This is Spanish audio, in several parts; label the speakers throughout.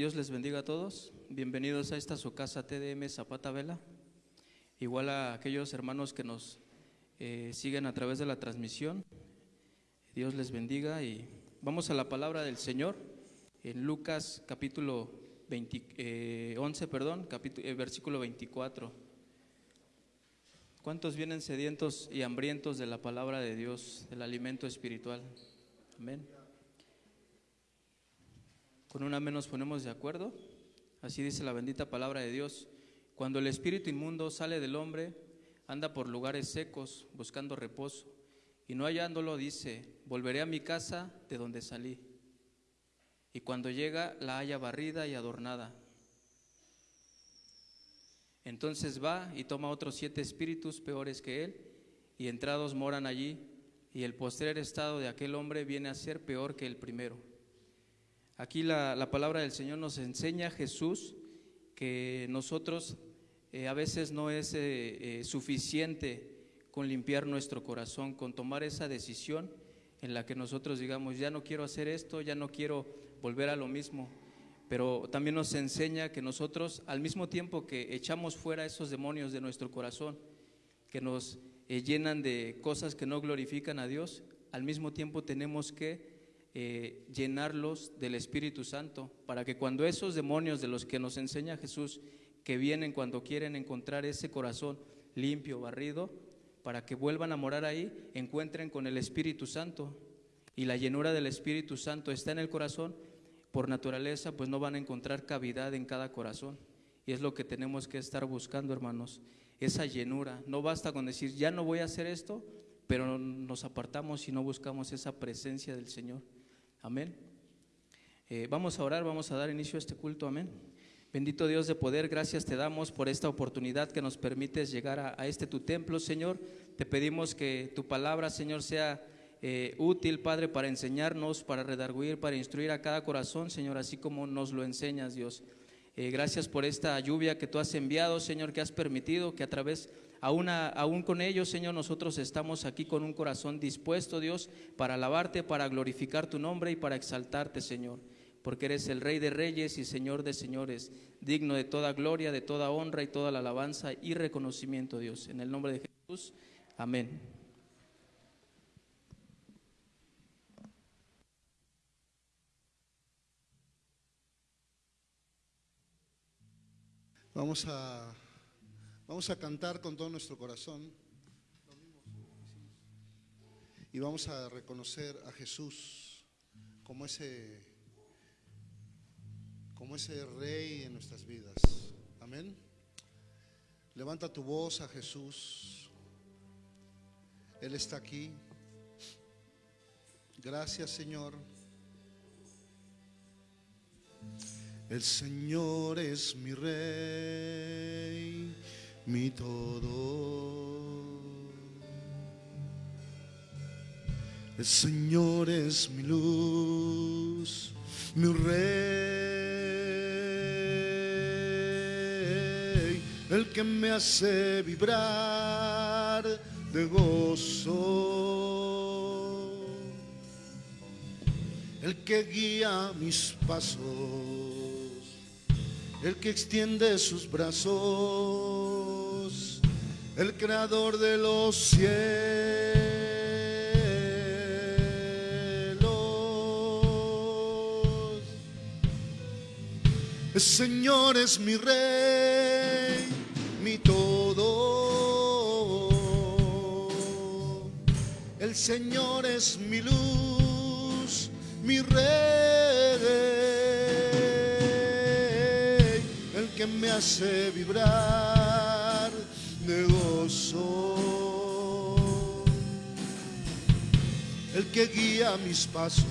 Speaker 1: Dios les bendiga a todos. Bienvenidos a esta su casa TDM Zapata Vela. Igual a aquellos hermanos que nos eh, siguen a través de la transmisión. Dios les bendiga y vamos a la palabra del Señor en Lucas capítulo 20, 11, eh, perdón, capítulo, eh, versículo 24. ¿Cuántos vienen sedientos y hambrientos de la palabra de Dios, del alimento espiritual? Amén. Con una menos ponemos de acuerdo. Así dice la bendita palabra de Dios. Cuando el espíritu inmundo sale del hombre, anda por lugares secos buscando reposo y no hallándolo dice, volveré a mi casa de donde salí. Y cuando llega la halla barrida y adornada. Entonces va y toma otros siete espíritus peores que él y entrados moran allí y el postrer estado de aquel hombre viene a ser peor que el primero. Aquí la, palabra del Señor nos enseña Jesús que nosotros eh, a veces no es eh, eh, suficiente con limpiar nuestro corazón, con tomar esa decisión en la que nosotros digamos, ya no quiero hacer esto, ya no quiero volver a lo mismo. Pero también nos enseña que nosotros, al mismo tiempo que echamos fuera esos demonios de nuestro corazón, que nos llenan de cosas que no glorifican a Dios, al mismo tiempo tenemos que eh, llenarlos del Espíritu Santo, para que cuando esos demonios de los que nos enseña Jesús, que vienen cuando quieren encontrar ese corazón limpio, barrido, para que vuelvan a morar ahí, encuentren con el Espíritu Santo. Y la llenura del Espíritu Santo está en el corazón, por naturaleza, pues no van a encontrar cavidad en cada corazón. Y es lo que tenemos que estar buscando, hermanos, esa llenura. No basta con decir, ya no voy a hacer esto, pero nos apartamos y no buscamos esa presencia del Señor. Amén. Eh, vamos a orar, vamos a dar inicio a este culto. Amén. Bendito Dios de poder, gracias te damos por esta oportunidad que nos permites llegar a, este tu templo, Señor. Te pedimos que tu palabra, Señor, sea eh, útil, Padre, para enseñarnos, para redarguir, para instruir a cada corazón, Señor, así como nos lo enseñas, Dios. Eh, gracias por esta lluvia que tú has enviado, Señor, que has permitido que a través Aún, con ellos, Señor, nosotros estamos aquí con un corazón dispuesto, Dios, para alabarte, para glorificar tu nombre y para exaltarte, Señor. Porque eres el Rey de Reyes y Señor de Señores, digno de toda gloria, de toda honra y toda la alabanza y reconocimiento, Dios. En el nombre de Jesús, amén.
Speaker 2: Vamos a Vamos a cantar con todo nuestro corazón y vamos a reconocer a Jesús como ese, como ese rey en nuestras vidas. Amén. Levanta tu voz a Jesús. Él está aquí. Gracias Señor. El Señor es mi rey mi todo. El Señor es mi luz, mi rey, el que me hace vibrar de gozo, el que guía mis pasos, el que extiende sus brazos el creador de los cielos. El Señor es mi rey, mi todo. El Señor es mi luz, mi rey, el que me hace vibrar de el que guía mis pasos,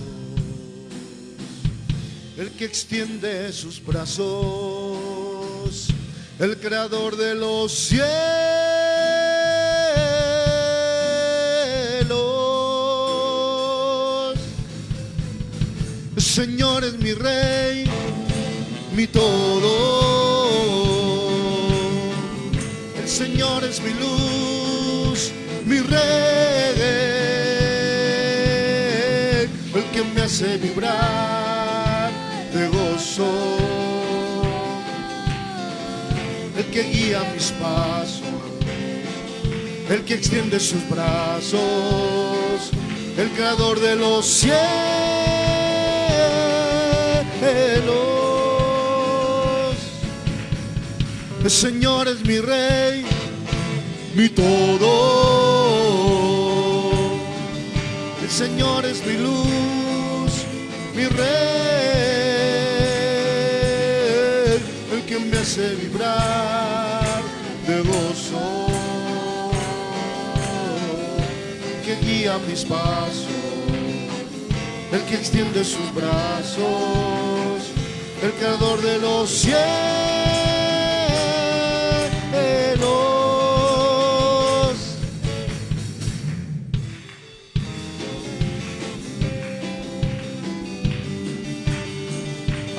Speaker 2: el que extiende sus brazos, el creador de los cielos. Señor es mi rey, mi todo Señor es mi luz, mi rey, el que me hace vibrar de gozo. El que guía mis pasos, el que extiende sus brazos, el creador de los cielos. El Señor es mi rey, mi todo. El Señor es mi luz, mi rey, el que me hace vibrar de gozo, que guía mis pasos, el que extiende sus brazos, el creador de los cielos.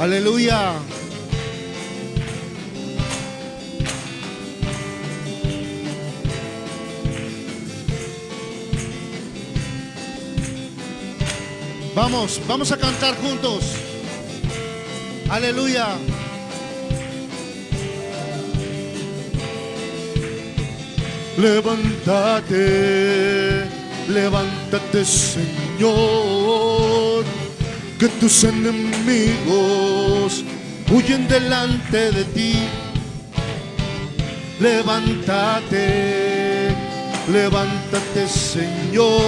Speaker 2: Aleluya. Vamos, vamos a cantar juntos. Aleluya. Levántate, levántate Señor, que tus enemigos huyen delante de ti. Levántate, levántate Señor,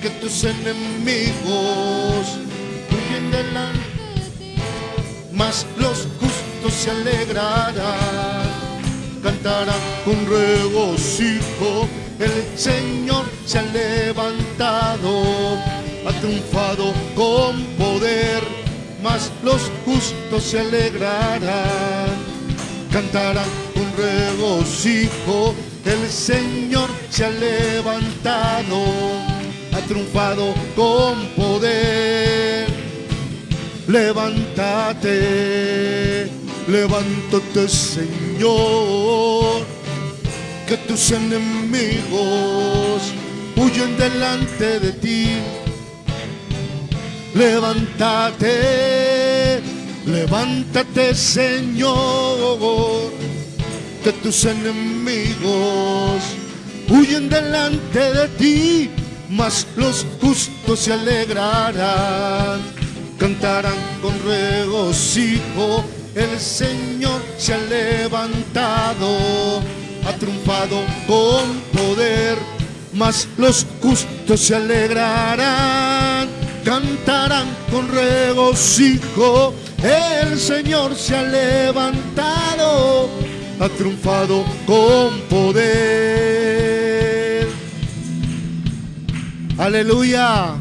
Speaker 2: que tus enemigos huyen delante de ti. Mas los justos se alegrarán cantarán con regocijo. El Señor se ha levantado, ha triunfado con poder, mas los justos se alegrarán, cantarán con regocijo. El Señor se ha levantado, ha triunfado con poder. Levántate, levántate Señor, que tus enemigos huyen delante de ti. Levántate, levántate Señor, que tus enemigos huyen delante de ti, mas los justos se alegrarán cantarán con regocijo. El Señor se ha levantado, ha triunfado con poder, mas los justos se alegrarán, cantarán con regocijo. El Señor se ha levantado, ha triunfado con poder. Aleluya.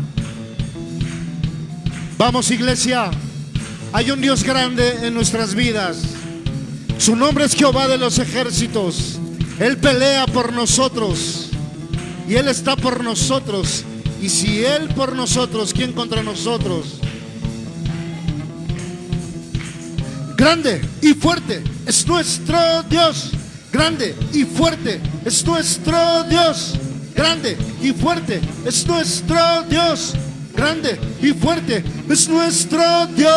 Speaker 2: Vamos iglesia, hay un Dios grande en nuestras vidas. Su nombre es Jehová de los ejércitos. Él pelea por nosotros y Él está por nosotros. Y si Él por nosotros, ¿quién contra nosotros? Grande y fuerte es nuestro Dios. Grande y fuerte es nuestro Dios. Grande y fuerte es nuestro Dios grande y fuerte es nuestro Dios.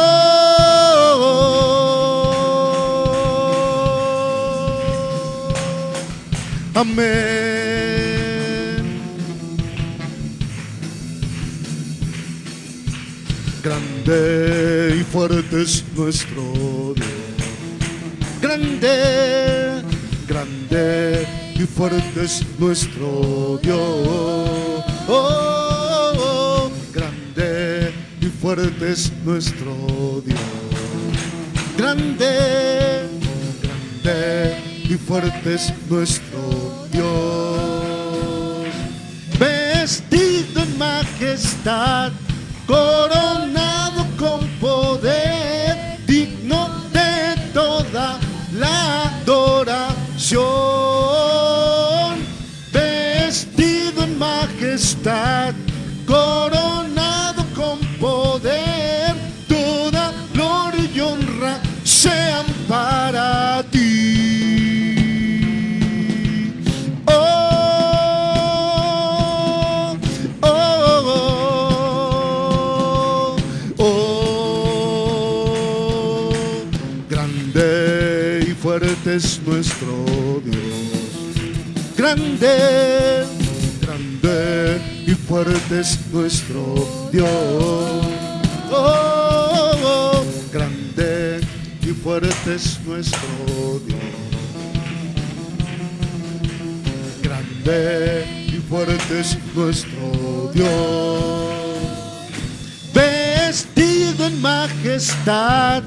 Speaker 2: Amén. Grande y fuerte es nuestro Dios. Grande, grande y fuerte es nuestro Dios. Oh, grande y fuerte es nuestro Dios. Grande, grande y fuerte es nuestro Dios. Vestido en majestad, coronado con poder, digno de toda la adoración. Vestido en majestad, coronado nuestro Dios. Grande, grande y fuerte es nuestro Dios. Oh, oh, grande y fuerte es nuestro Dios. Grande y fuerte es nuestro Dios. Vestido en majestad,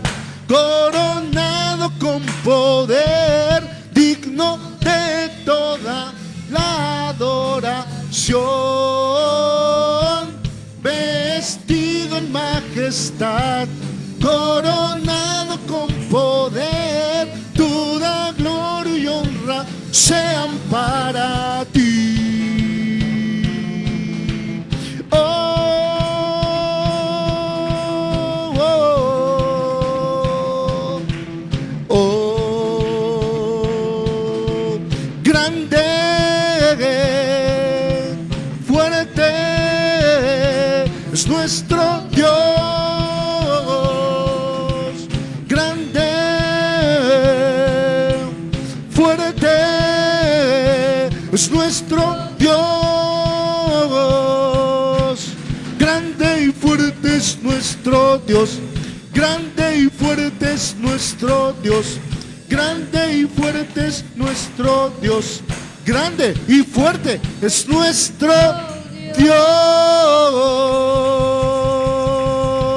Speaker 2: coronado con poder, digno de toda la adoración. Vestido en majestad, coronado con poder, toda gloria y honra sean para Dios, grande y fuerte es nuestro Dios, grande y fuerte es nuestro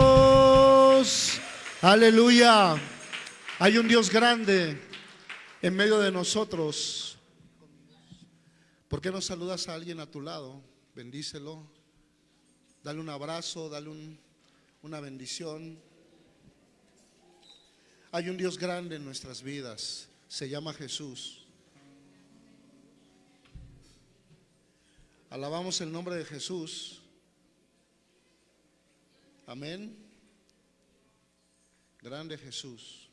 Speaker 2: Dios. Aleluya. Hay un Dios grande en medio de nosotros. ¿Por qué no saludas a alguien a tu lado? Bendícelo. Dale un abrazo, dale un- una bendición. Hay un Dios grande en nuestras vidas. Se llama Jesús. Alabamos el nombre de Jesús. Amén. Grande Jesús.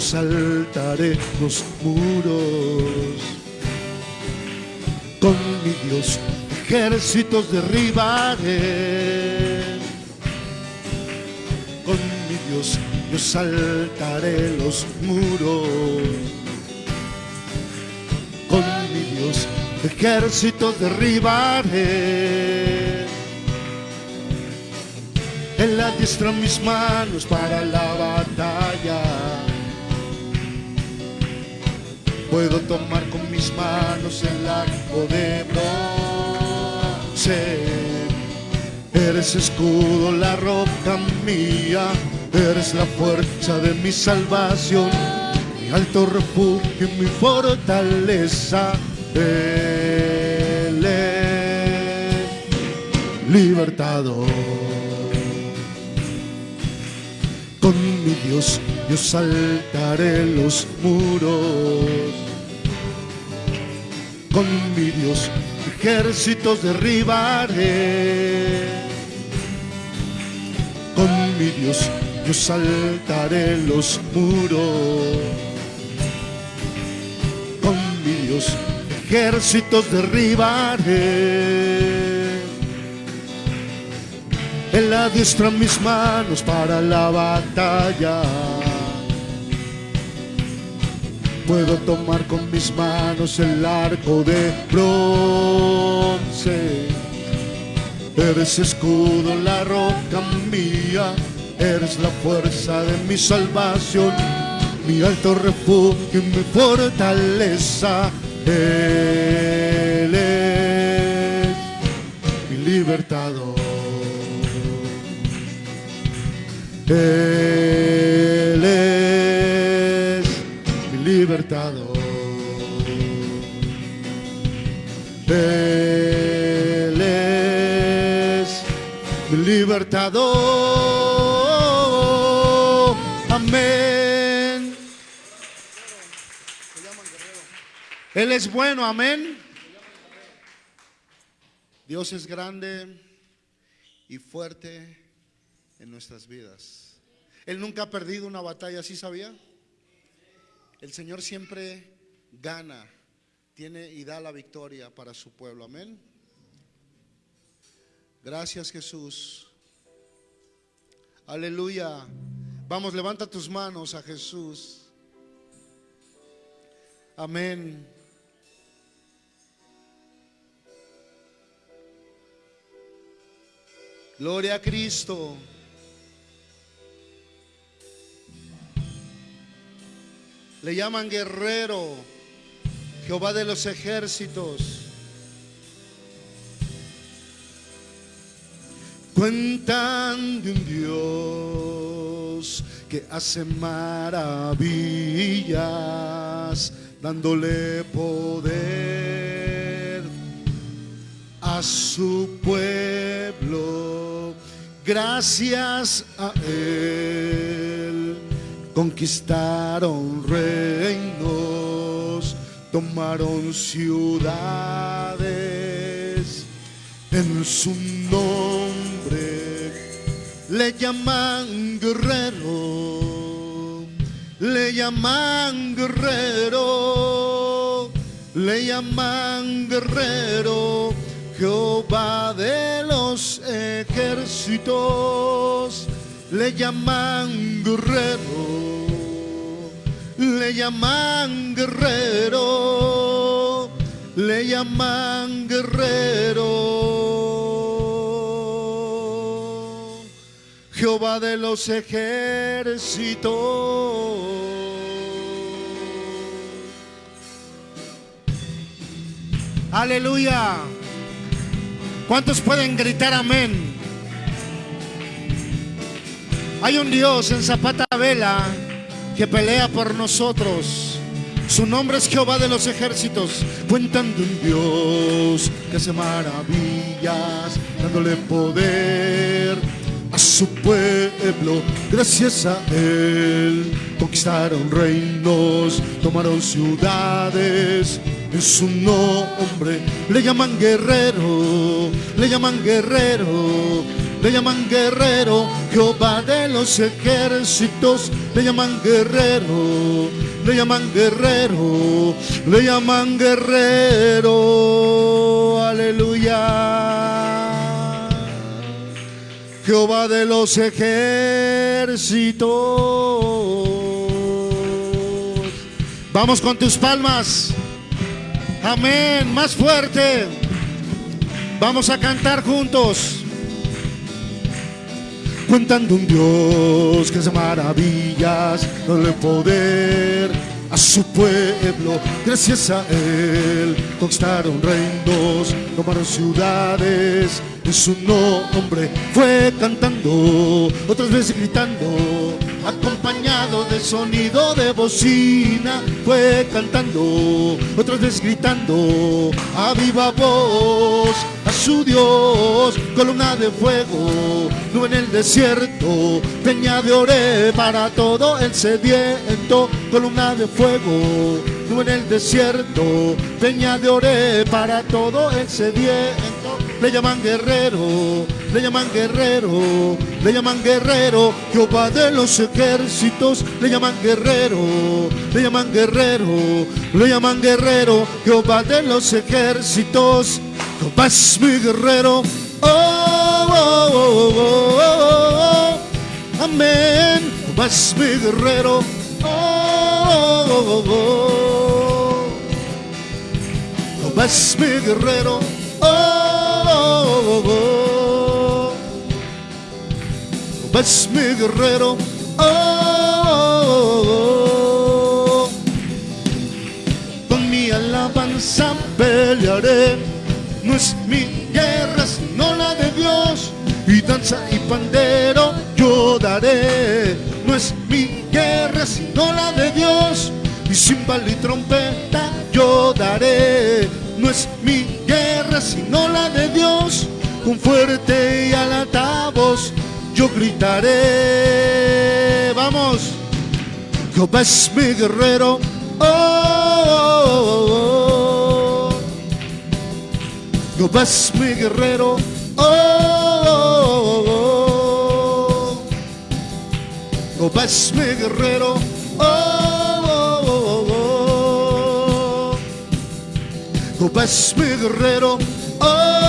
Speaker 2: Saltaré los muros. Con mi Dios ejércitos derribaré. Con mi Dios yo saltaré los muros. Con mi Dios ejércitos derribaré. Él adiestra mis manos para la batalla. Puedo tomar con mis manos el arco de bronce. Eres escudo, la roca mía. Eres la fuerza de mi salvación. Mi alto refugio y mi fortaleza. Él es libertador. Con mi Dios yo saltaré los muros. Con mi Dios ejércitos derribaré. Con mi Dios yo saltaré los muros. Con mi Dios ejércitos derribaré. Él adiestra mis manos para la batalla. Puedo tomar con mis manos el arco de bronce. Eres escudo, la roca mía. Eres la fuerza de mi salvación. Mi alto refugio y mi fortaleza. Él es mi libertador. Él libertador. Él es libertador. Amén. Él es bueno, amén. Dios es grande y fuerte en nuestras vidas. Él nunca ha perdido una batalla, ¿sí sabía? El Señor siempre gana, tiene y da la victoria para su pueblo. Amén. Gracias Jesús. Aleluya. Vamos, levanta tus manos a Jesús. Amén. Gloria a Cristo. Le llaman guerrero, Jehová de los ejércitos. Cuentan de un Dios que hace maravillas, dándole poder a su pueblo. Gracias a Él conquistaron reinos, tomaron ciudades en su nombre. Le llaman guerrero, le llaman guerrero, le llaman guerrero, Jehová de los ejércitos, le llaman guerrero, le llaman guerrero, le llaman guerrero, Jehová de los ejércitos. Aleluya. ¿Cuántos pueden gritar amén? Hay un Dios en Zapata Vela que pelea por nosotros. Su nombre es Jehová de los ejércitos. Cuentan de un Dios que hace maravillas, dándole poder a su pueblo. Gracias a Él conquistaron reinos, tomaron ciudades. En su nombre le llaman guerrero, le llaman guerrero, le llaman guerrero, Jehová de los ejércitos, le llaman guerrero, le llaman guerrero, le llaman guerrero, aleluya. Jehová de los ejércitos. Vamos con tus palmas. Amén, más fuerte. Vamos a cantar juntos. Cuentando un Dios que hace maravillas, dale poder a su pueblo. Gracias a Él conquistaron reinos, tomaron ciudades. En su nombre fue cantando, otras veces gritando, acompañado de sonido de bocina. Fue cantando, otras veces gritando, a viva voz a su Dios, columna de fuego, nube en el desierto, peña de ore para todo el sediento, columna de fuego, nube en el desierto, peña de ore para todo el sediento. Le llaman guerrero, le llaman guerrero, le llaman guerrero, Jehová de los ejércitos, le llaman guerrero, le llaman guerrero, le llaman guerrero, Jehová de los ejércitos. Jehová es mi guerrero. Oh, oh, oh, oh, oh, oh. Amén. Jehová es mi guerrero. Oh, oh, oh, oh. Jehová es mi guerrero. Oh, oh, oh, oh. Jehová es mi guerrero. Oh. Con mi alabanza pelearé. No es mi guerra, sino la de Dios. Y danza y pandero yo daré. No es mi guerra, sino la de Dios. Y cimbal y trompeta yo daré. No es mi guerra, sino la de Dios con fuerte y alta voz yo gritaré. Vamos, Jehová mi guerrero. Oh, oh, mi guerrero. Oh, Jehová mi guerrero. Oh, Jehová mi guerrero. Oh,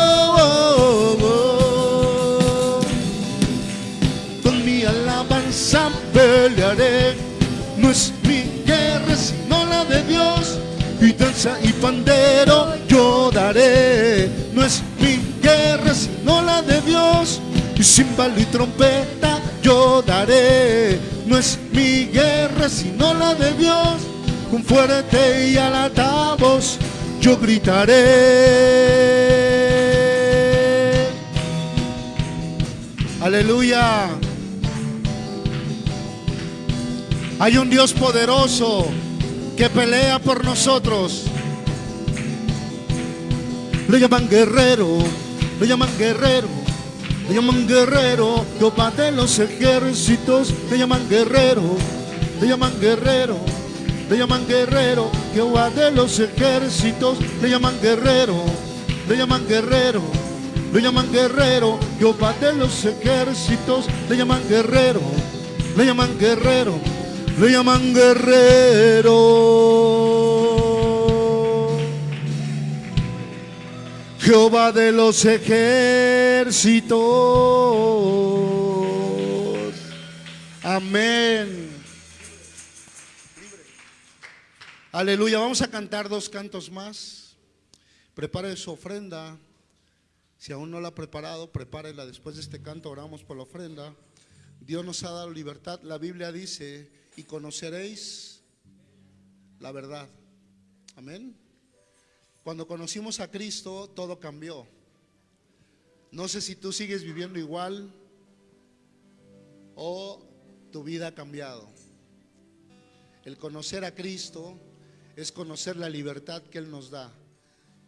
Speaker 2: alabanza pelearé. No es mi guerra, sino la de Dios. Y danza y pandero yo daré. No es mi guerra, sino la de Dios. Y cimbalo y trompeta yo daré. No es mi guerra, sino la de Dios. Con fuerte y alta voz yo gritaré. Aleluya. Hay un Dios poderoso que pelea por nosotros. Le llaman guerrero, le llaman guerrero, le llaman guerrero, Jehová de los ejércitos, le llaman guerrero, le llaman guerrero, le llaman guerrero, Jehová de los ejércitos, le llaman guerrero, le llaman guerrero, le llaman guerrero, Jehová de los ejércitos, le llaman guerrero, le llaman guerrero, le llaman guerrero. Jehová de los ejércitos. Amén. Aleluya. Vamos a cantar dos cantos más. Prepare su ofrenda. Si aún no la ha preparado, prepárela. Después de este canto oramos por la ofrenda. Dios nos ha dado libertad. La Biblia dice, y conoceréis la verdad. Amén. Cuando conocimos a Cristo, todo cambió. No sé si tú sigues viviendo igual o tu vida ha cambiado. El conocer a Cristo es conocer la libertad que Él nos da.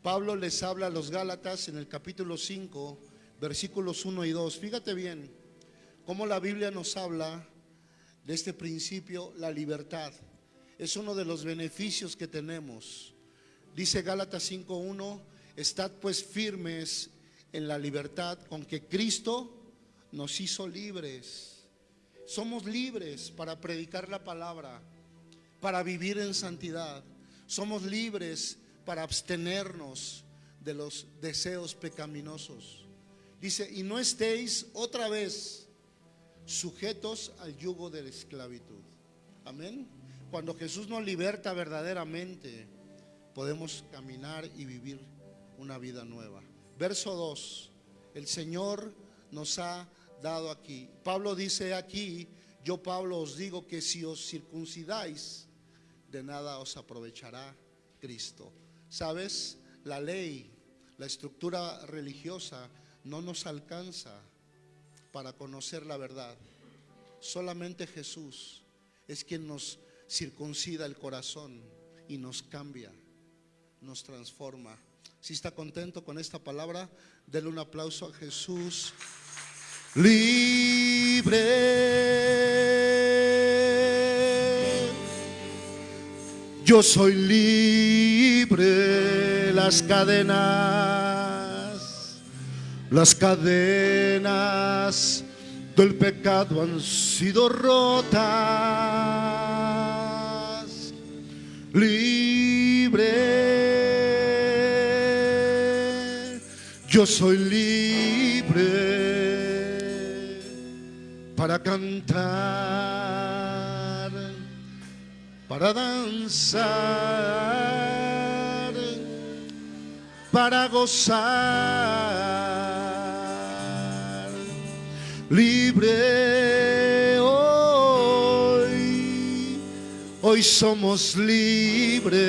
Speaker 2: Pablo les habla a los Gálatas en el capítulo 5, versículos 1 y 2. Fíjate bien cómo la Biblia nos habla de este principio, la libertad. Es uno de los beneficios que tenemos. Dice Gálatas 5.1, estad pues firmes en la libertad con que Cristo nos hizo libres. Somos libres para predicar la palabra, para vivir en santidad. Somos libres para abstenernos de los deseos pecaminosos. Dice, y no estéis otra vez sujetos al yugo de la esclavitud. Amén. Cuando Jesús nos liberta verdaderamente, podemos caminar y vivir una vida nueva. Verso 2. El Señor nos ha dado aquí. Pablo dice aquí, yo Pablo os digo que si os circuncidáis, de nada os aprovechará Cristo. ¿Sabes? La ley, la estructura religiosa no nos alcanza para conocer la verdad. Solamente Jesús es quien nos circuncida el corazón y nos cambia, nos transforma. Si está contento con esta palabra, denle un aplauso a Jesús. Libre. Yo soy libre. Las cadenas, las cadenas del pecado han sido rotas. Libre, yo soy libre para cantar, para danzar, para gozar libre hoy, hoy somos libres.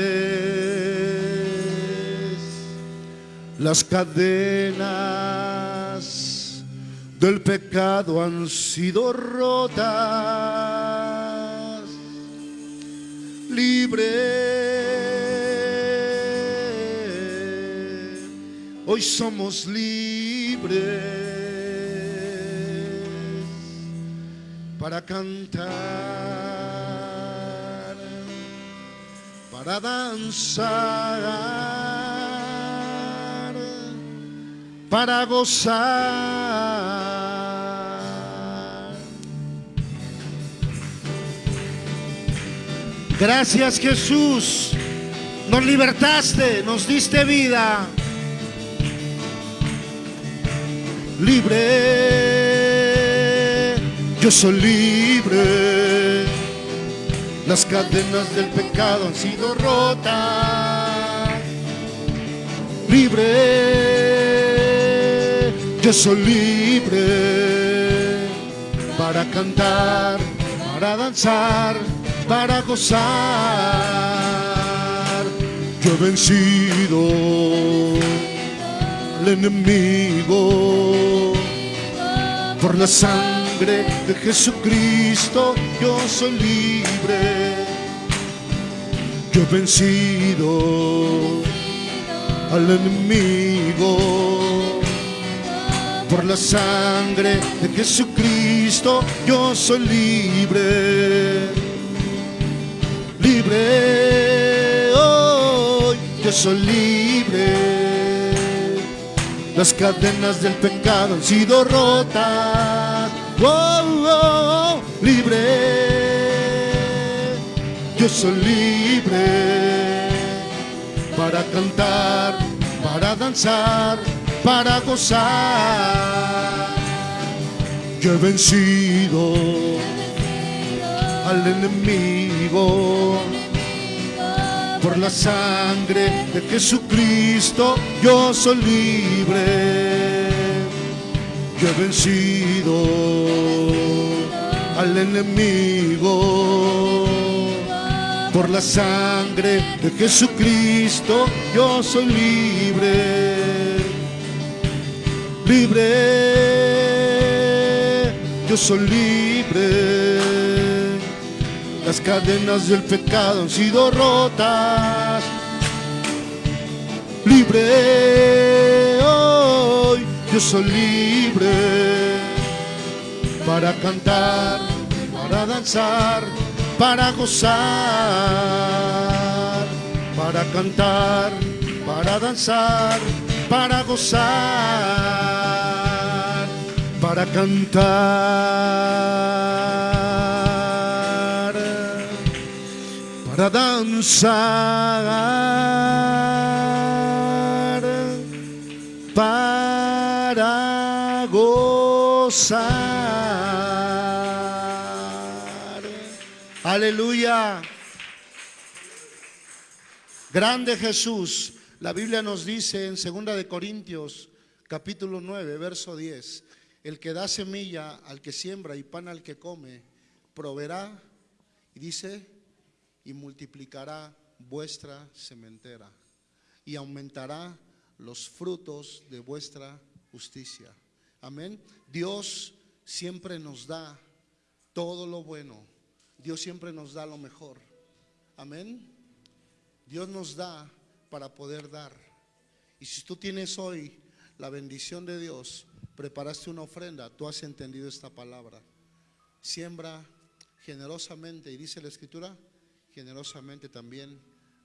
Speaker 2: Las cadenas del pecado han sido rotas. Libre, hoy somos libres para cantar, para danzar, para gozar. Gracias Jesús. Nos libertaste, nos diste vida. Libre, yo soy libre. Las cadenas del pecado han sido rotas. Libre, yo soy libre para cantar, para danzar, para gozar. Yo he vencido enemigo por la sangre de Jesucristo. Yo soy libre. Yo he vencido al enemigo por la sangre de Jesucristo. Yo soy libre. Libre hoy. Yo soy libre. Las cadenas del pecado han sido rotas. Oh, oh, oh, libre. Yo soy libre para cantar, para danzar, para gozar. Yo he vencido al enemigo por la sangre de Jesucristo yo soy libre. Yo he vencido al enemigo. Por la sangre de Jesucristo yo soy libre. Libre. Yo soy libre. Las cadenas del pecado han sido rotas. Libre hoy, yo soy libre para cantar, para danzar, para gozar, para cantar, para danzar, para gozar, para cantar, para danzar, para gozar. Aleluya. Grande Jesús. La Biblia nos dice en 2 de Corintios, capítulo 9, verso 10, el que da semilla al que siembra y pan al que come, proveerá y dice y multiplicará vuestra sementera y aumentará los frutos de vuestra justicia. Amén. Dios siempre nos da todo lo bueno. Dios siempre nos da lo mejor. Amén. Dios nos da para poder dar. Y si tú tienes hoy la bendición de Dios, preparaste una ofrenda, tú has entendido esta palabra. Siembra generosamente, y dice la escritura, generosamente también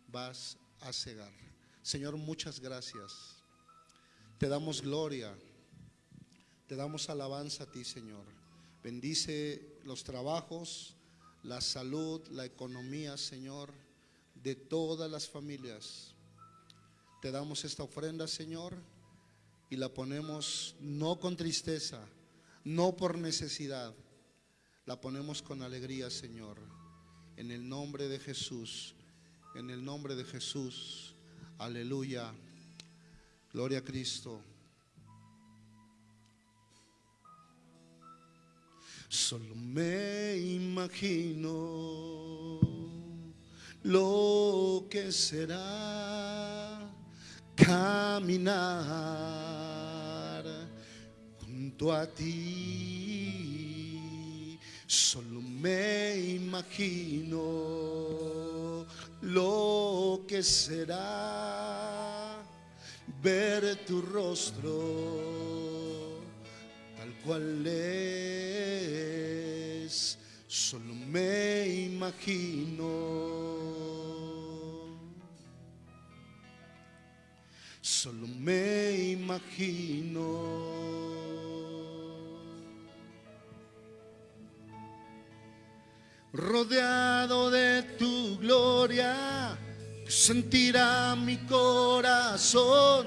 Speaker 2: vas a cegar. Señor, muchas gracias. Te damos gloria, te damos alabanza a ti, Señor. Bendice los trabajos, la salud, la economía, Señor, de todas las familias. Te damos esta ofrenda, Señor, y la ponemos no con tristeza, no por necesidad, la ponemos con alegría, Señor. En el nombre de Jesús, en el nombre de Jesús. Aleluya. Gloria a Cristo. Solo me imagino lo que será caminar junto a ti. Solo me imagino lo que será ver tu rostro tal cual es. Solo me imagino. Solo me imagino. Rodeado de tu gloria, sentirá mi corazón,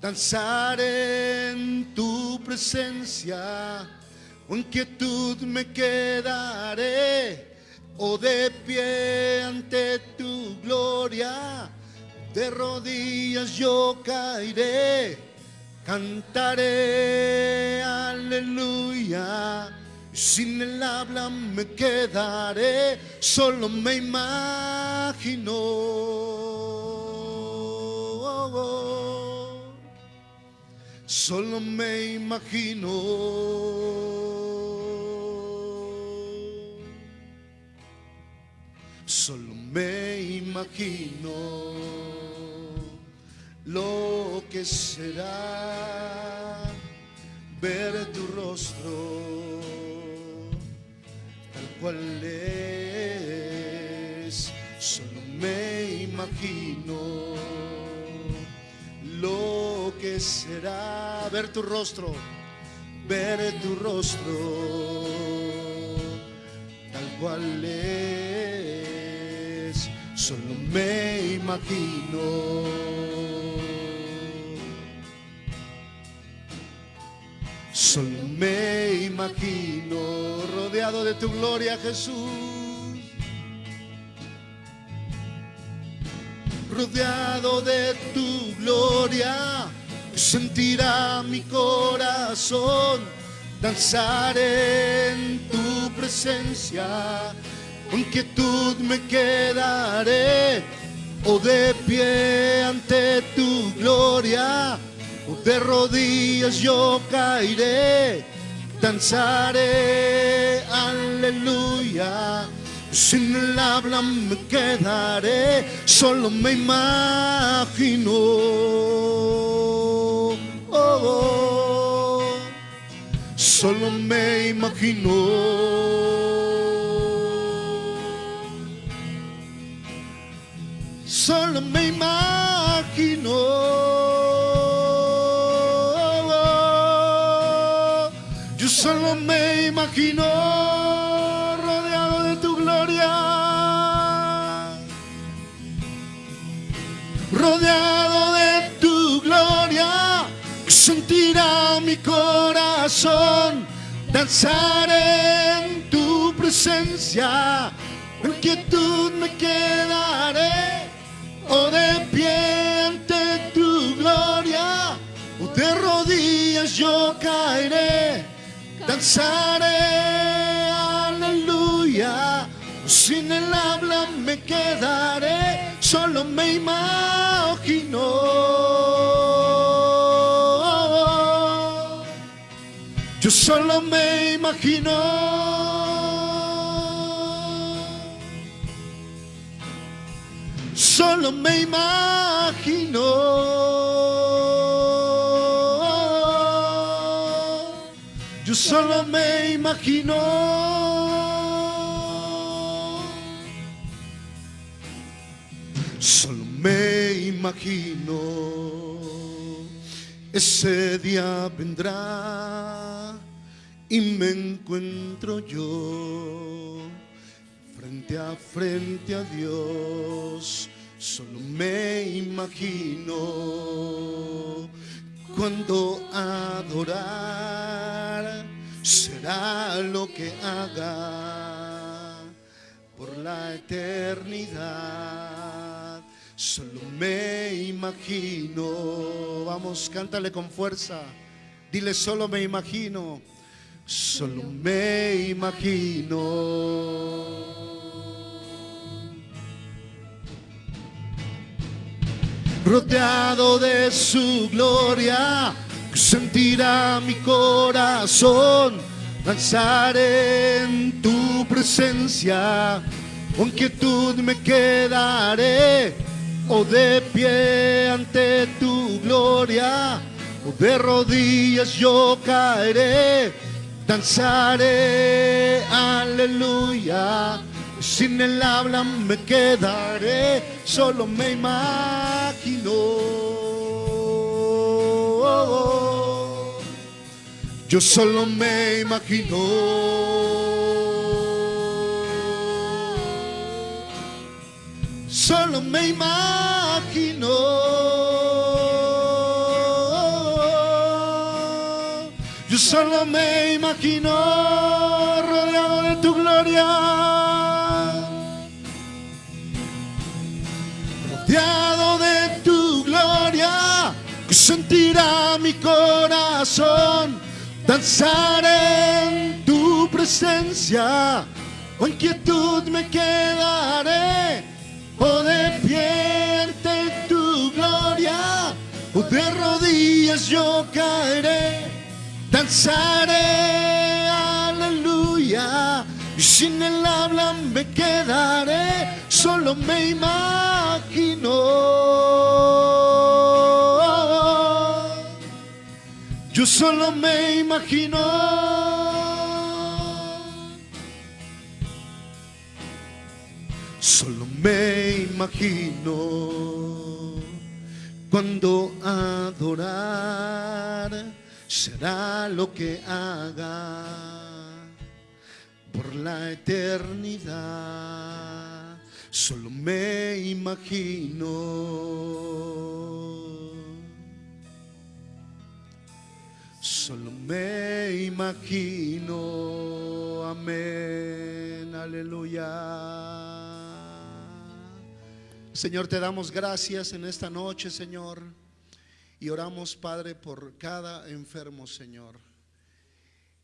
Speaker 2: danzar en tu presencia, con quietud me quedaré, o de pie ante tu gloria, de rodillas yo caeré, cantaré aleluya sin el habla me quedaré, solo me imagino. Solo me imagino. Solo me imagino lo que será ver tu rostro cuál es, solo me imagino lo que será ver tu rostro, ver tu rostro, tal cual es, solo me imagino Solo me imagino rodeado de tu gloria, Jesús. Rodeado de tu gloria, sentirá mi corazón danzar en tu presencia. Con quietud me quedaré o de pie ante tu gloria de rodillas yo caeré, danzaré, aleluya. Sin el habla me quedaré, solo me imagino. Oh, oh, solo me imagino. Solo me imagino. Solo me imagino rodeado de tu gloria, rodeado de tu gloria, sentirá mi corazón danzar en tu presencia, en quietud me quedaré o de pie ante tu gloria, o de rodillas yo caeré danzaré, aleluya. Sin el habla me quedaré, solo me imagino. Yo solo me imagino. Solo me imagino. Yo solo me imagino. Solo me imagino. Ese día vendrá y me encuentro yo frente a frente a Dios. Solo me imagino cuando adorar será lo que haga por la eternidad. Solo me imagino. Vamos, cántale con fuerza. Dile, solo me imagino. Solo me imagino rodeado de su gloria, sentirá mi corazón danzar en tu presencia. Con quietud me quedaré, o de pie ante tu gloria, o de rodillas yo caeré, danzaré, aleluya sin el habla me quedaré, solo me imagino. Yo solo me imagino. solo me imagino. Yo solo me imagino rodeado de tu gloria. De tu gloria, sentirá mi corazón danzar en tu presencia. En quietud me quedaré, o de pie ante tu gloria, o de rodillas yo caeré, danzaré, aleluya. Y sin el habla me quedaré, solo me imagino. Yo solo me imagino. Solo me imagino cuando adorar será lo que haga por la eternidad. Solo me imagino. Solo me imagino. Amén. Aleluya. Señor, te damos gracias en esta noche, Señor. Y oramos, Padre, por cada enfermo, Señor.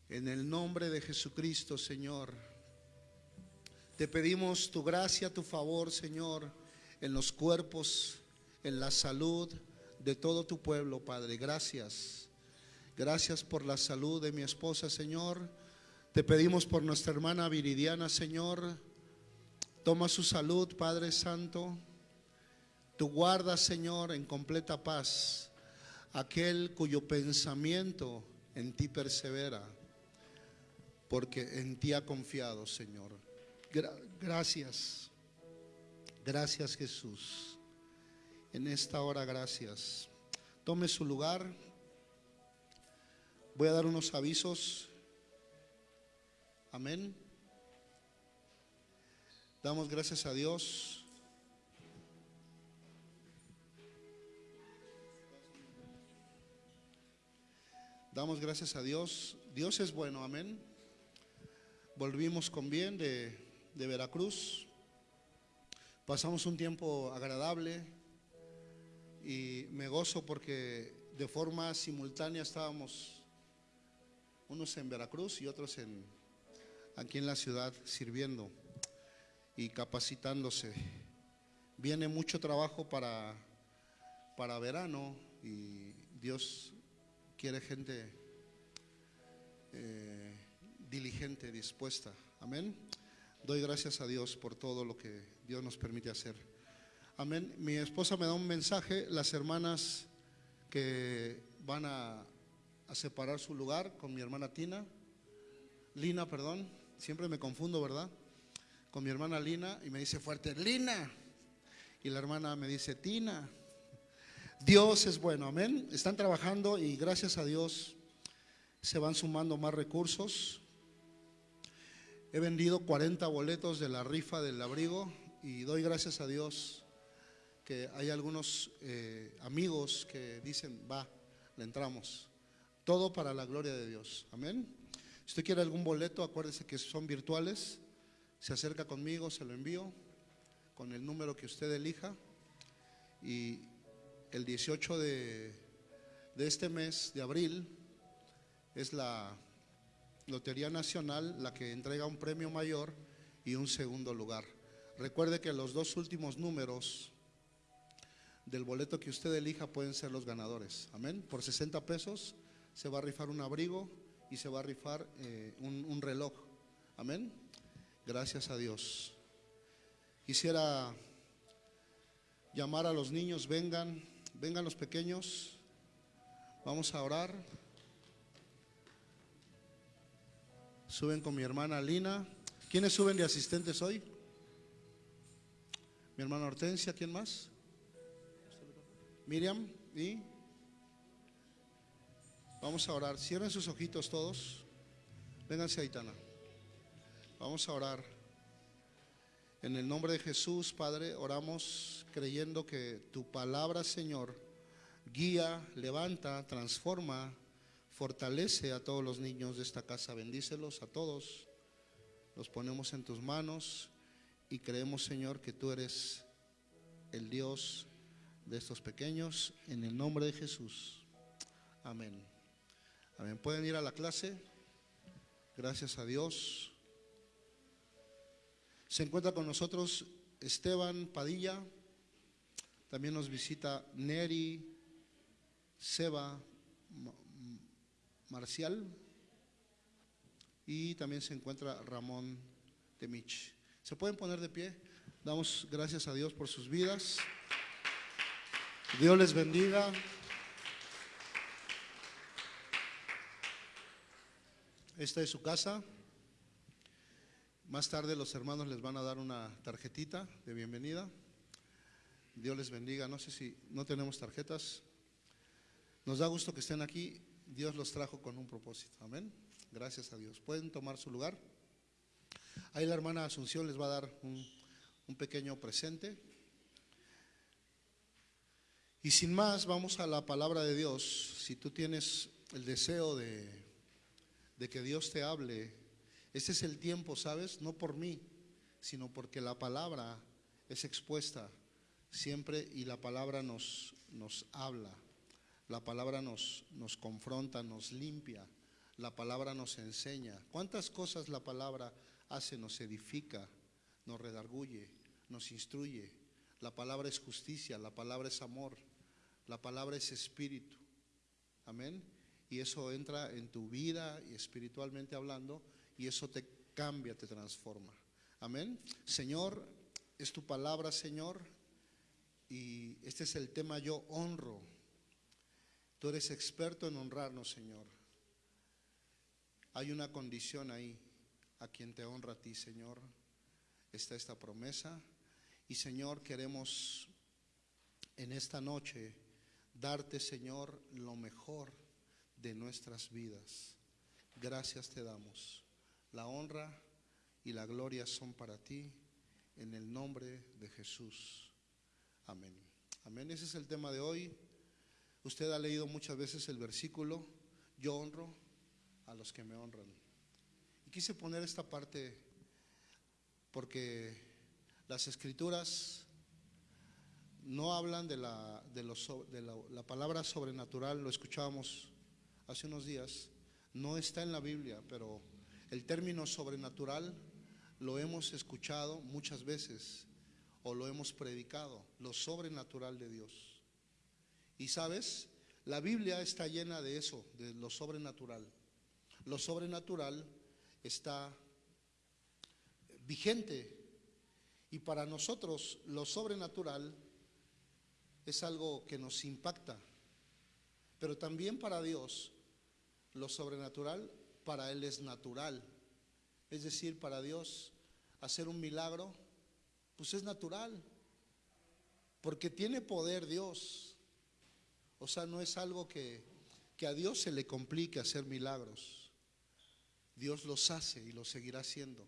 Speaker 2: En el nombre de Jesucristo, Señor. Te pedimos tu gracia, tu favor, Señor, en los cuerpos, en la salud de todo tu pueblo, Padre. Gracias. Gracias por la salud de mi esposa, Señor. Te pedimos por nuestra hermana Viridiana, Señor. Toma su salud, Padre Santo. Tú guardas, Señor, en completa paz aquel cuyo pensamiento en ti persevera, porque en ti ha confiado, Señor. Gracias. Gracias, Jesús. En esta hora, gracias. Tome su lugar. Voy a dar unos avisos. Amén. Damos gracias a Dios Damos gracias a Dios. Dios es bueno, amén. Volvimos con bien de, de Veracruz. Pasamos un tiempo agradable y me gozo porque de forma simultánea estábamos unos en Veracruz y otros en, aquí en la ciudad sirviendo y capacitándose. Viene mucho trabajo para, para verano y Dios quiere gente eh, diligente, dispuesta. Amén. Doy gracias a Dios por todo lo que Dios nos permite hacer. Amén. Mi esposa me da un mensaje, las hermanas que van a, separar su lugar con mi hermana Tina, Lina, perdón, siempre me confundo, ¿verdad? Con mi hermana Lina y me dice fuerte, Lina. Y la hermana me dice, Tina. Dios es bueno, amén. Están trabajando y gracias a Dios se van sumando más recursos. He vendido 40 boletos de la rifa del abrigo y doy gracias a Dios que hay algunos eh, amigos que dicen, va, le entramos. Todo para la gloria de Dios, amén. Si usted quiere algún boleto, acuérdese que son virtuales, se acerca conmigo, se lo envío con el número que usted elija y el 18 de, este mes de abril es la Lotería Nacional la que entrega un premio mayor y un segundo lugar. Recuerde que los dos últimos números del boleto que usted elija pueden ser los ganadores. Amén. Por 60 pesos se va a rifar un abrigo y se va a rifar eh, un, un reloj. Amén. Gracias a Dios. Quisiera llamar a los niños, vengan. Vengan los pequeños, vamos a orar. Suben con mi hermana Lina. ¿Quiénes suben de asistentes hoy? Mi hermana Hortensia, ¿quién más? Miriam y vamos a orar. Cierren sus ojitos todos. Vénganse, Aitana. Vamos a orar. En el nombre de Jesús, Padre, oramos creyendo que tu palabra, Señor, guía, levanta, transforma, fortalece a todos los niños de esta casa. Bendícelos a todos. Los ponemos en tus manos y creemos, Señor, que tú eres el Dios de estos pequeños. En el nombre de Jesús. Amén. Amén. ¿Pueden ir a la clase? Gracias a Dios. Se encuentra con nosotros Esteban Padilla. También nos visita Neri, Seba, Marcial. Y también se encuentra Ramón Temich. ¿Se pueden poner de pie? Damos gracias a Dios por sus vidas. Dios les bendiga. Esta es su casa. Más tarde los hermanos les van a dar una tarjetita de bienvenida. Dios les bendiga. No sé si no tenemos tarjetas. Nos da gusto que estén aquí. Dios los trajo con un propósito. Amén. Gracias a Dios. Pueden tomar su lugar. Ahí la hermana Asunción les va a dar un, un pequeño presente. Y sin más, vamos a la palabra de Dios. Si tú tienes el deseo de, de que Dios te hable, este es el tiempo, ¿sabes? No por mí, sino porque la palabra es expuesta siempre y la palabra nos, nos habla. La palabra nos, nos confronta, nos limpia. La palabra nos enseña. ¿Cuántas cosas la palabra hace? Nos edifica, nos redarguye, nos instruye. La palabra es justicia, la palabra es amor, la palabra es espíritu. Amén. Y eso entra en tu vida y espiritualmente hablando y eso te cambia, te transforma. Amén. Señor, es tu palabra, Señor, y este es el tema yo honro. Tú eres experto en honrarnos, Señor. Hay una condición ahí, a quien te honra a ti, Señor. Está esta promesa. Y Señor, queremos en esta noche darte, Señor, lo mejor de nuestras vidas. Gracias te damos. La honra y la gloria son para ti en el nombre de Jesús. Amén. Amén. Ese es el tema de hoy. Usted ha leído muchas veces el versículo, yo honro a los que me honran. Y quise poner esta parte porque las escrituras no hablan de la, de, de la, la palabra sobrenatural, lo escuchábamos hace unos días, no está en la Biblia, pero el término sobrenatural lo hemos escuchado muchas veces o lo hemos predicado, lo sobrenatural de Dios. Y sabes, la Biblia está llena de eso, de lo sobrenatural. Lo sobrenatural está vigente y para nosotros lo sobrenatural es algo que nos impacta, pero también para Dios lo sobrenatural para Él es natural. Es decir, para Dios hacer un milagro, pues es natural. Porque tiene poder Dios. O sea, no es algo que, que a Dios se le complique hacer milagros. Dios los hace y los seguirá haciendo.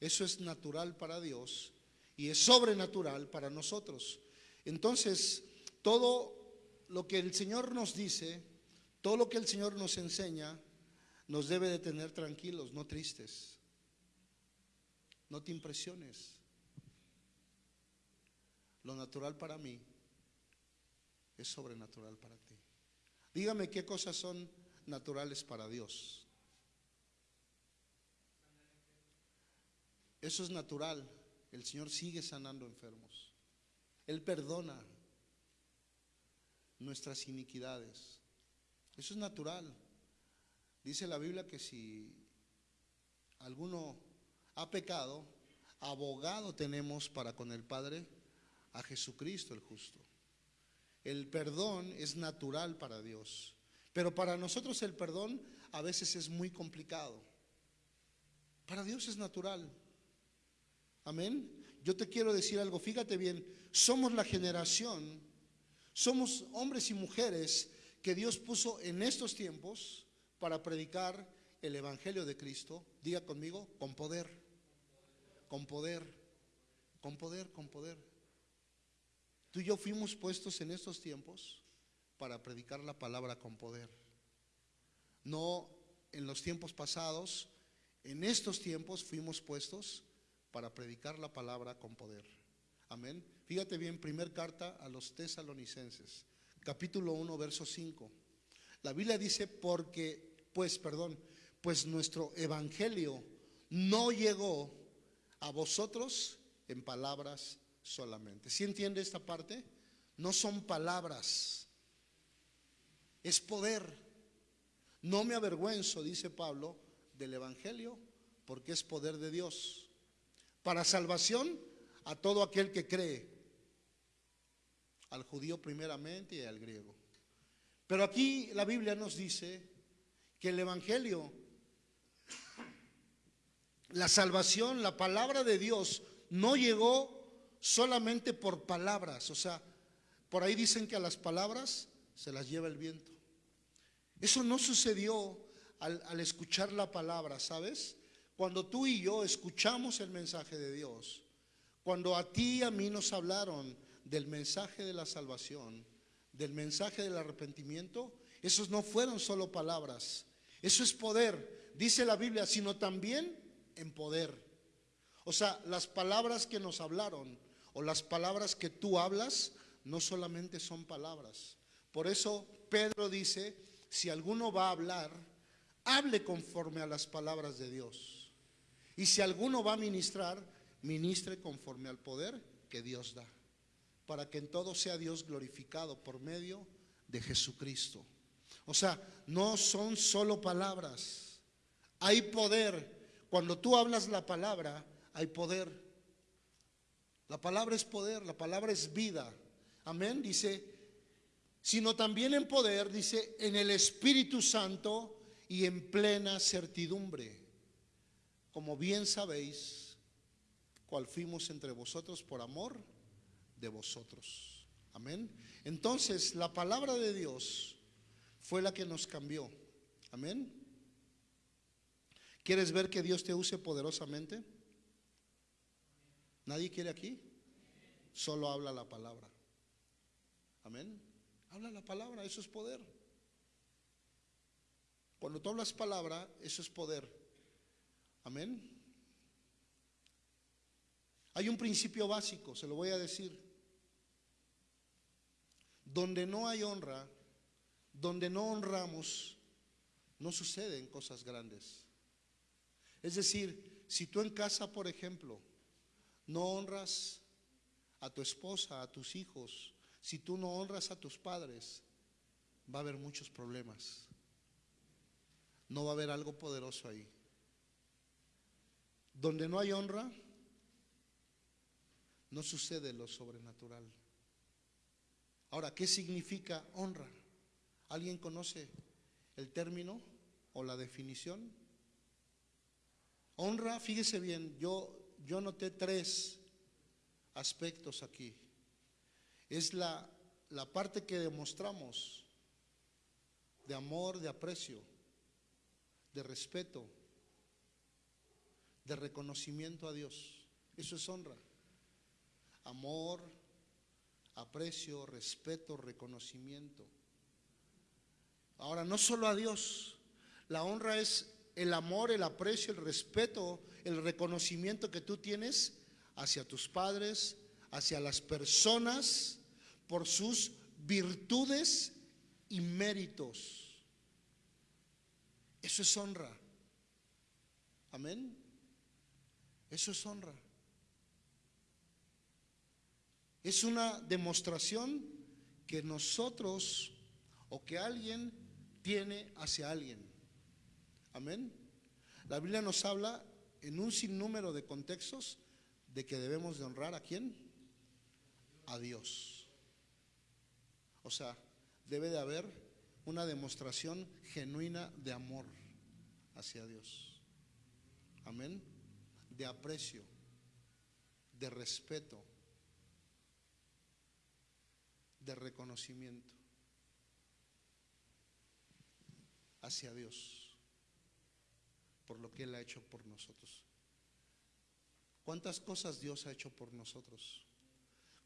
Speaker 2: Eso es natural para Dios y es sobrenatural para nosotros. Entonces, todo lo que el Señor nos dice, todo lo que el Señor nos enseña, nos debe de tener tranquilos, no tristes. No te impresiones. Lo natural para mí es sobrenatural para ti. Dígame qué cosas son naturales para Dios. Eso es natural. El Señor sigue sanando enfermos. Él perdona nuestras iniquidades. Eso es natural. Dice la Biblia que si alguno ha pecado, abogado tenemos para con el Padre a Jesucristo el justo. El perdón es natural para Dios, pero para nosotros el perdón a veces es muy complicado. Para Dios es natural. Amén. Yo te quiero decir algo, fíjate bien, somos la generación, somos hombres y mujeres que Dios puso en estos tiempos para predicar el Evangelio de Cristo, diga conmigo, con poder, con poder. Con poder, con poder. Tú y yo fuimos puestos en estos tiempos para predicar la palabra con poder. No en los tiempos pasados, en estos tiempos fuimos puestos para predicar la palabra con poder. Amén. Fíjate bien, primer carta a los tesalonicenses, capítulo 1, verso 5. La Biblia dice, porque, pues, perdón, pues nuestro evangelio no llegó a vosotros en palabras solamente. ¿Sí entiende esta parte? No son palabras, es poder. No me avergüenzo, dice Pablo, del Evangelio, porque es poder de Dios. Para salvación a todo aquel que cree, al judío primeramente y al griego. Pero aquí la Biblia nos dice que el Evangelio, la salvación, la palabra de Dios, no llegó solamente por palabras. O sea, por ahí dicen que a las palabras se las lleva el viento. Eso no sucedió al, al, escuchar la palabra, ¿sabes? Cuando tú y yo escuchamos el mensaje de Dios, cuando a ti y a mí nos hablaron del mensaje de la salvación, del mensaje del arrepentimiento, esos no fueron solo palabras, eso es poder, dice la Biblia, sino también en poder. O sea, las palabras que nos hablaron o las palabras que tú hablas no solamente son palabras. Por eso Pedro dice, si alguno va a hablar, hable conforme a las palabras de Dios. Y si alguno va a ministrar, ministre conforme al poder que Dios da, para que en todo sea Dios glorificado por medio de Jesucristo. O sea, no son solo palabras, hay poder. Cuando tú hablas la palabra, hay poder. La palabra es poder, la palabra es vida. Amén, dice, sino también en poder, dice, en el Espíritu Santo y en plena certidumbre. Como bien sabéis, cual fuimos entre vosotros por amor de vosotros. Amén. Entonces, la palabra de Dios fue la que nos cambió. Amén. ¿Quieres ver que Dios te use poderosamente? ¿Nadie quiere aquí? Solo habla la palabra. Amén. Habla la palabra, eso es poder. Cuando tú hablas palabra, eso es poder. Amén. Hay un principio básico, se lo voy a decir. Donde no hay honra, donde no honramos, no suceden cosas grandes. Es decir, si tú en casa, por ejemplo, no honras a tu esposa, a tus hijos, si tú no honras a tus padres, va a haber muchos problemas. No va a haber algo poderoso ahí. Donde no hay honra, no sucede lo sobrenatural. Ahora, ¿qué significa honra? ¿Alguien conoce el término o la definición? Honra, fíjese bien, yo yo noté tres aspectos aquí. Es la, la parte que demostramos de amor, de aprecio, de respeto, de reconocimiento a Dios. Eso es honra. Amor, aprecio, respeto, reconocimiento. Ahora, no solo a Dios, la honra es el amor, el aprecio, el respeto, el reconocimiento que tú tienes hacia tus padres, hacia las personas, por sus virtudes y méritos. Eso es honra. Amén. Eso es honra. Es una demostración que nosotros o que alguien tiene hacia alguien. Amén. La Biblia nos habla en un sinnúmero de contextos de que debemos de honrar a quién? A Dios. O sea, debe de haber una demostración genuina de amor hacia Dios. Amén. De aprecio, de respeto, de reconocimiento hacia Dios por lo que Él ha hecho por nosotros. ¿Cuántas cosas Dios ha hecho por nosotros?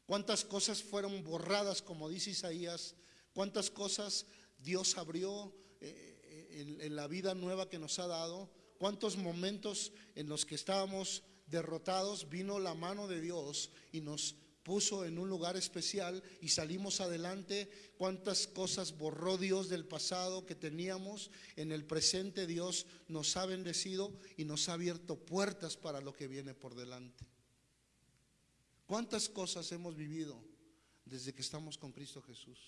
Speaker 2: ¿Cuántas cosas fueron borradas, como dice Isaías? ¿Cuántas cosas Dios abrió eh, en, en la vida nueva que nos ha dado? ¿Cuántos momentos en los que estábamos derrotados vino la mano de Dios y nos puso en un lugar especial y salimos adelante. Cuántas cosas borró Dios del pasado que teníamos. En el presente Dios nos ha bendecido y nos ha abierto puertas para lo que viene por delante. ¿Cuántas cosas hemos vivido desde que estamos con Cristo Jesús?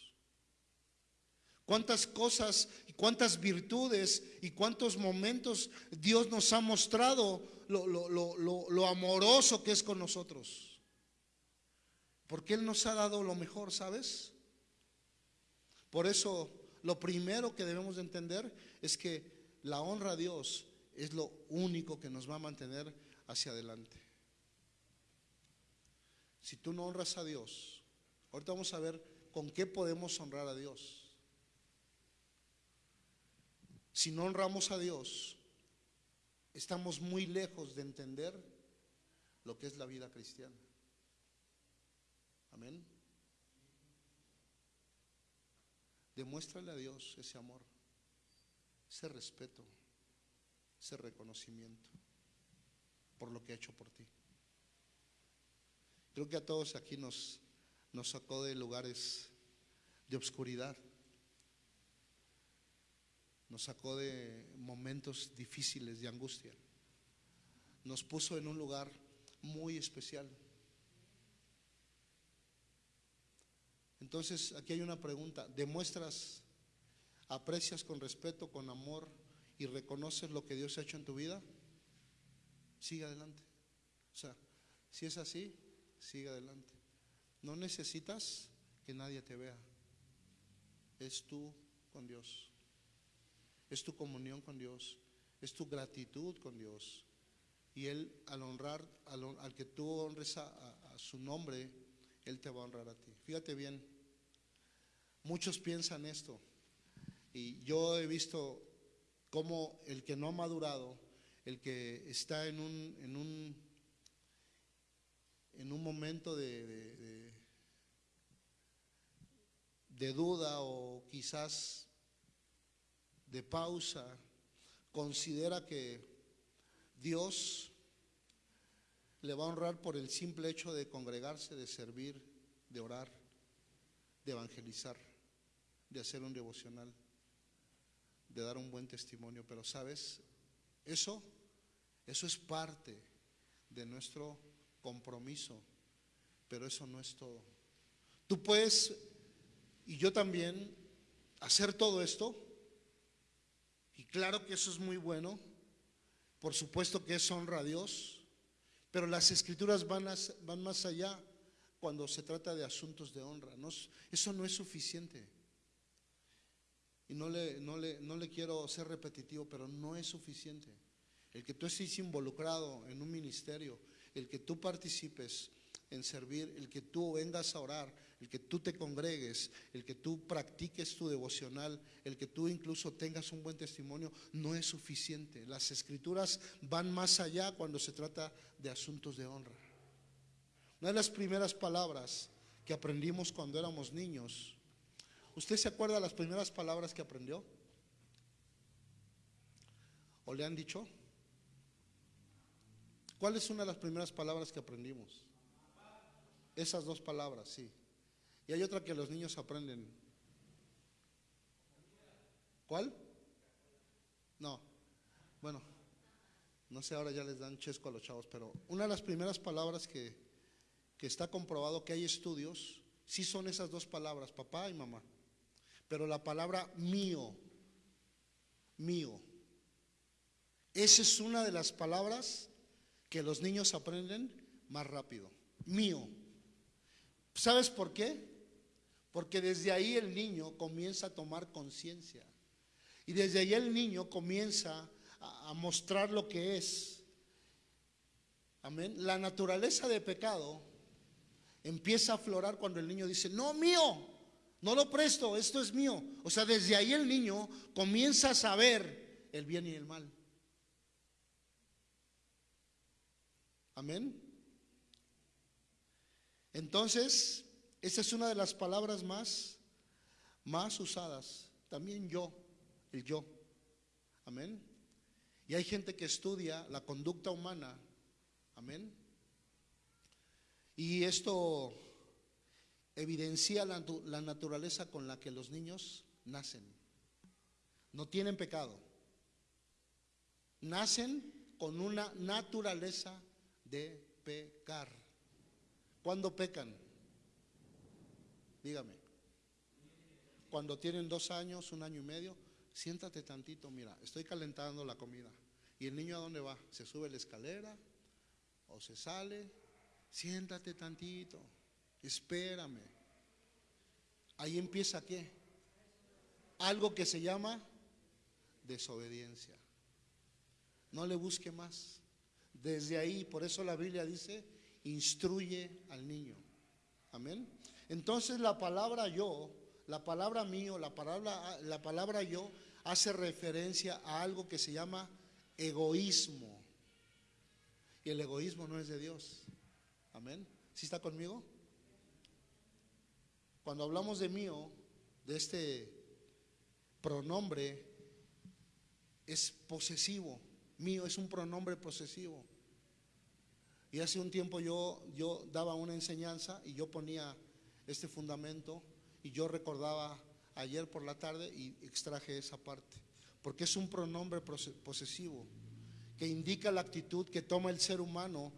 Speaker 2: Cuántas cosas y cuántas virtudes y cuántos momentos Dios nos ha mostrado lo, lo amoroso que es con nosotros. Porque Él nos ha dado lo mejor, ¿sabes? Por eso lo primero que debemos de entender es que la honra a Dios es lo único que nos va a mantener hacia adelante. Si tú no honras a Dios, ahorita vamos a ver con qué podemos honrar a Dios. Si no honramos a Dios, estamos muy lejos de entender lo que es la vida cristiana. Amén. Demuéstrale a Dios ese amor, ese respeto, ese reconocimiento por lo que ha hecho por ti. Creo que a todos aquí nos, nos sacó de lugares de obscuridad, nos sacó de momentos difíciles de angustia, nos puso en un lugar muy especial. Entonces, aquí hay una pregunta. ¿Demuestras, aprecias con respeto, con amor y reconoces lo que Dios ha hecho en tu vida? Sigue adelante. O sea, si es así, sigue adelante. No necesitas que nadie te vea. Es tú con Dios. Es tu comunión con Dios. Es tu gratitud con Dios. Y Él, al honrar, al, que tú honres a su nombre, Él te va a honrar a ti. Fíjate bien, muchos piensan esto. Y yo he visto cómo el que no ha madurado, el que está en un, en un, en un momento de, de, de duda o quizás de pausa, considera que Dios le va a honrar por el simple hecho de congregarse, de servir, de orar, de evangelizar, de hacer un devocional, de dar un buen testimonio. Pero sabes, eso, eso es parte de nuestro compromiso, pero eso no es todo. Tú puedes, y yo también, hacer todo esto, y claro que eso es muy bueno, por supuesto que es honra a Dios, pero las escrituras van, van más allá cuando se trata de asuntos de honra. Eso no es suficiente. Y no le, no, le, no le quiero ser repetitivo, pero no es suficiente. El que tú estés involucrado en un ministerio, el que tú participes en servir, el que tú vengas a orar, el que tú te congregues, el que tú practiques tu devocional, el que tú incluso tengas un buen testimonio, no es suficiente. Las escrituras van más allá cuando se trata de asuntos de honra. Una de las primeras palabras que aprendimos cuando éramos niños, ¿usted se acuerda de las primeras palabras que aprendió? ¿O le han dicho? ¿Cuál es una de las primeras palabras que aprendimos? Esas dos palabras, sí. Y hay otra que los niños aprenden. ¿Cuál? No. Bueno, no sé, ahora ya les dan chesco a los chavos, pero una de las primeras palabras que, que está comprobado que hay estudios, sí son esas dos palabras, papá y mamá. Pero la palabra mío, mío, esa es una de las palabras que los niños aprenden más rápido. Mío. ¿Sabes por qué? Porque desde ahí el niño comienza a tomar conciencia. Y desde ahí el niño comienza a, mostrar lo que es. Amén. La naturaleza de pecado empieza a aflorar cuando el niño dice, no mío, no lo presto, esto es mío. O sea, desde ahí el niño comienza a saber el bien y el mal. Amén. Entonces, esa es una de las palabras más, más usadas. También yo, el yo. Amén. Y hay gente que estudia la conducta humana. Amén. Y esto evidencia la, la, naturaleza con la que los niños nacen. No tienen pecado. Nacen con una naturaleza de pecar. ¿Cuándo pecan? Dígame. Cuando tienen dos años, un año y medio, siéntate tantito, mira, estoy calentando la comida. ¿Y el niño a dónde va? ¿Se sube la escalera? ¿O se sale? Siéntate tantito, espérame. Ahí empieza qué? Algo que se llama desobediencia. No le busque más. Desde ahí, por eso la Biblia dice, instruye al niño. Amén. Entonces la palabra yo, la palabra mío, la palabra, la palabra yo hace referencia a algo que se llama egoísmo. Y el egoísmo no es de Dios. Amén. ¿Sí está conmigo? Cuando hablamos de mío, de este pronombre, es posesivo. Mío es un pronombre posesivo. Y hace un tiempo yo, yo daba una enseñanza y yo ponía este fundamento y yo recordaba ayer por la tarde y extraje esa parte. Porque es un pronombre posesivo que indica la actitud que toma el ser humano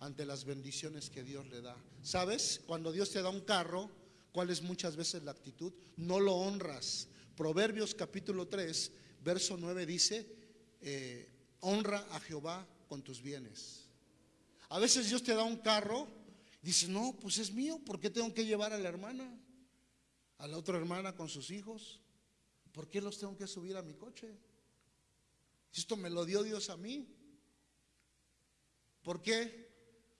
Speaker 2: ante las bendiciones que Dios le da. ¿Sabes? Cuando Dios te da un carro, ¿cuál es muchas veces la actitud? No lo honras. Proverbios capítulo 3, verso 9 dice, eh, honra a Jehová con tus bienes. A veces Dios te da un carro, dice, no, pues es mío, ¿por qué tengo que llevar a la hermana? A la otra hermana con sus hijos. ¿Por qué los tengo que subir a mi coche? Esto me lo dio Dios a mí. ¿Por qué?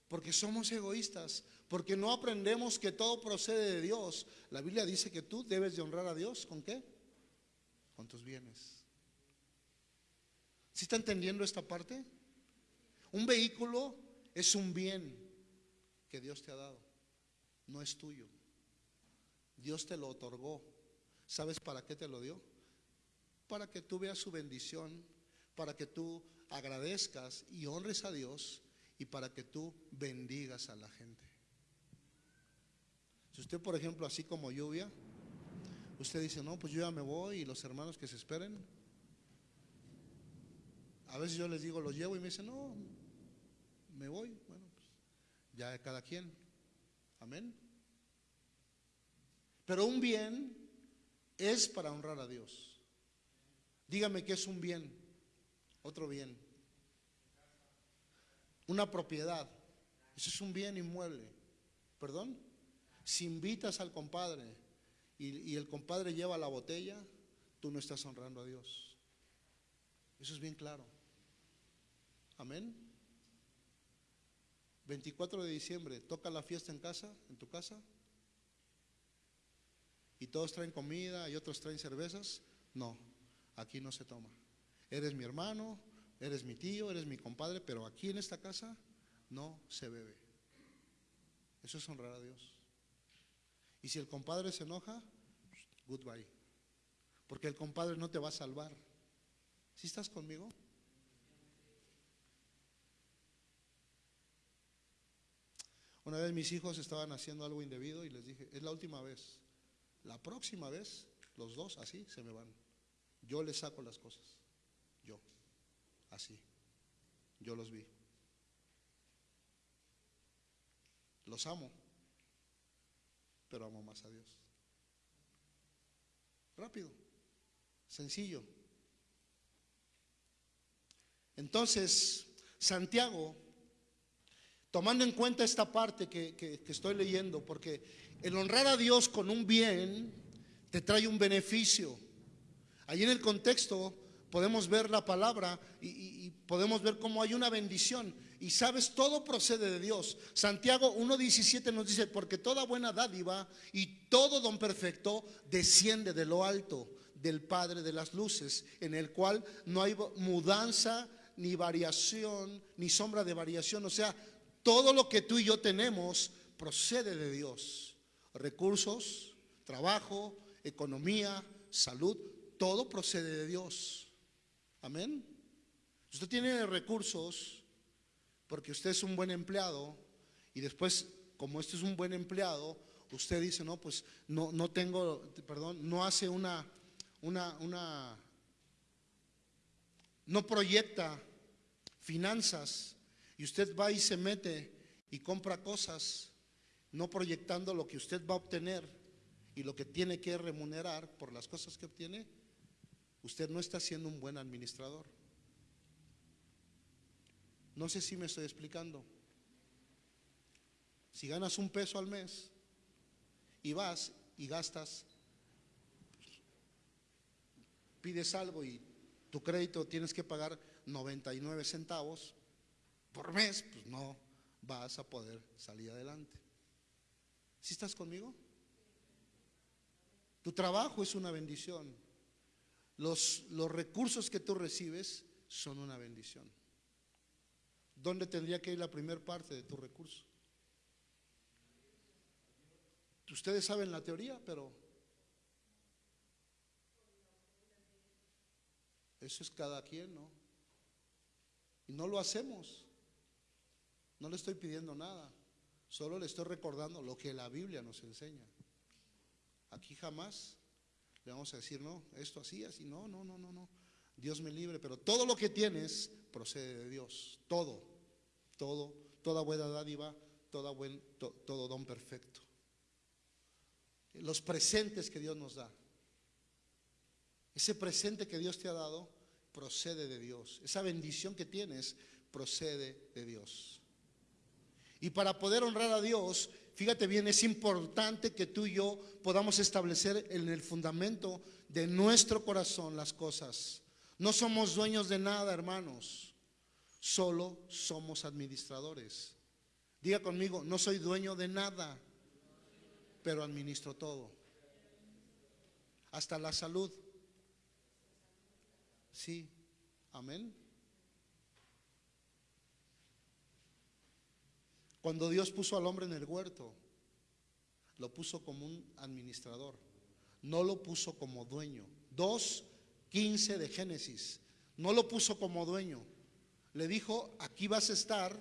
Speaker 2: Porque somos egoístas, porque no aprendemos que todo procede de Dios. La Biblia dice que tú debes de honrar a Dios con qué? Con tus bienes. ¿Sí está entendiendo esta parte? Un vehículo es un bien que Dios te ha dado, no es tuyo. Dios te lo otorgó. ¿Sabes para qué te lo dio? Para que tú veas su bendición, para que tú agradezcas y honres a Dios y para que tú bendigas a la gente. Si usted, por ejemplo, así como lluvia, usted dice, no, pues yo ya me voy y los hermanos que se esperen. A veces yo les digo, los llevo y me dicen, no, me voy. Bueno, pues ya cada quien. Amén. Pero un bien es para honrar a Dios. Dígame qué es un bien, otro bien una propiedad. Eso es un bien inmueble. ¿Perdón? Si invitas al compadre y, el compadre lleva la botella, tú no estás honrando a Dios. Eso es bien claro. Amén. 24 de diciembre, toca la fiesta en casa, en tu casa. Y todos traen comida y otros traen cervezas. No, aquí no se toma. Eres mi hermano, Eres mi tío, eres mi compadre, pero aquí en esta casa no se bebe. Eso es honrar a Dios. Y si el compadre se enoja, goodbye. Porque el compadre no te va a salvar. ¿Sí estás conmigo? Una vez mis hijos estaban haciendo algo indebido y les dije, es la última vez. La próxima vez, los dos así se me van. Yo les saco las cosas. Yo así. Yo los vi. Los amo, pero amo más a Dios. Rápido, sencillo. Entonces, Santiago, tomando en cuenta esta parte que, estoy leyendo, porque el honrar a Dios con un bien te trae un beneficio. Allí en el contexto podemos ver la palabra y, podemos ver cómo hay una bendición. Y sabes, todo procede de Dios. Santiago 1.17 nos dice, porque toda buena dádiva y todo don perfecto desciende de lo alto, del Padre de las Luces, en el cual no hay mudanza, ni variación, ni sombra de variación. O sea, todo lo que tú y yo tenemos procede de Dios. Recursos, trabajo, economía, salud, todo procede de Dios. Amén. Usted tiene recursos porque usted es un buen empleado y después, como este es un buen empleado, usted dice, no, pues no, no tengo, perdón, no hace una, una, una, no proyecta finanzas y usted va y se mete y compra cosas, no proyectando lo que usted va a obtener y lo que tiene que remunerar por las cosas que obtiene, usted no está siendo un buen administrador. No sé si me estoy explicando. Si ganas un peso al mes y vas y gastas, pides algo y tu crédito tienes que pagar 99 centavos por mes, pues no vas a poder salir adelante. ¿Sí estás conmigo? Tu trabajo es una bendición. Los, los recursos que tú recibes son una bendición. ¿Dónde tendría que ir la primera parte de tu recurso? Ustedes saben la teoría, pero eso es cada quien, ¿no? Y no lo hacemos. No le estoy pidiendo nada, solo le estoy recordando lo que la Biblia nos enseña. Aquí jamás le vamos a decir, no, esto así, así, no, no, no, no, no. Dios me libre, pero todo lo que tienes procede de Dios, todo, todo, toda buena dádiva, toda buen, todo don perfecto. Los presentes que Dios nos da, ese presente que Dios te ha dado procede de Dios, esa bendición que tienes procede de Dios. Y para poder honrar a Dios, fíjate bien, es importante que tú y yo podamos establecer en el fundamento de nuestro corazón las cosas. No somos dueños de nada, hermanos. Solo somos administradores. Diga conmigo, no soy dueño de nada, pero administro todo. Hasta la salud. Sí, amén. Cuando Dios puso al hombre en el huerto, lo puso como un administrador, no lo puso como dueño. 2.15 de Génesis, no lo puso como dueño. Le dijo, aquí vas a estar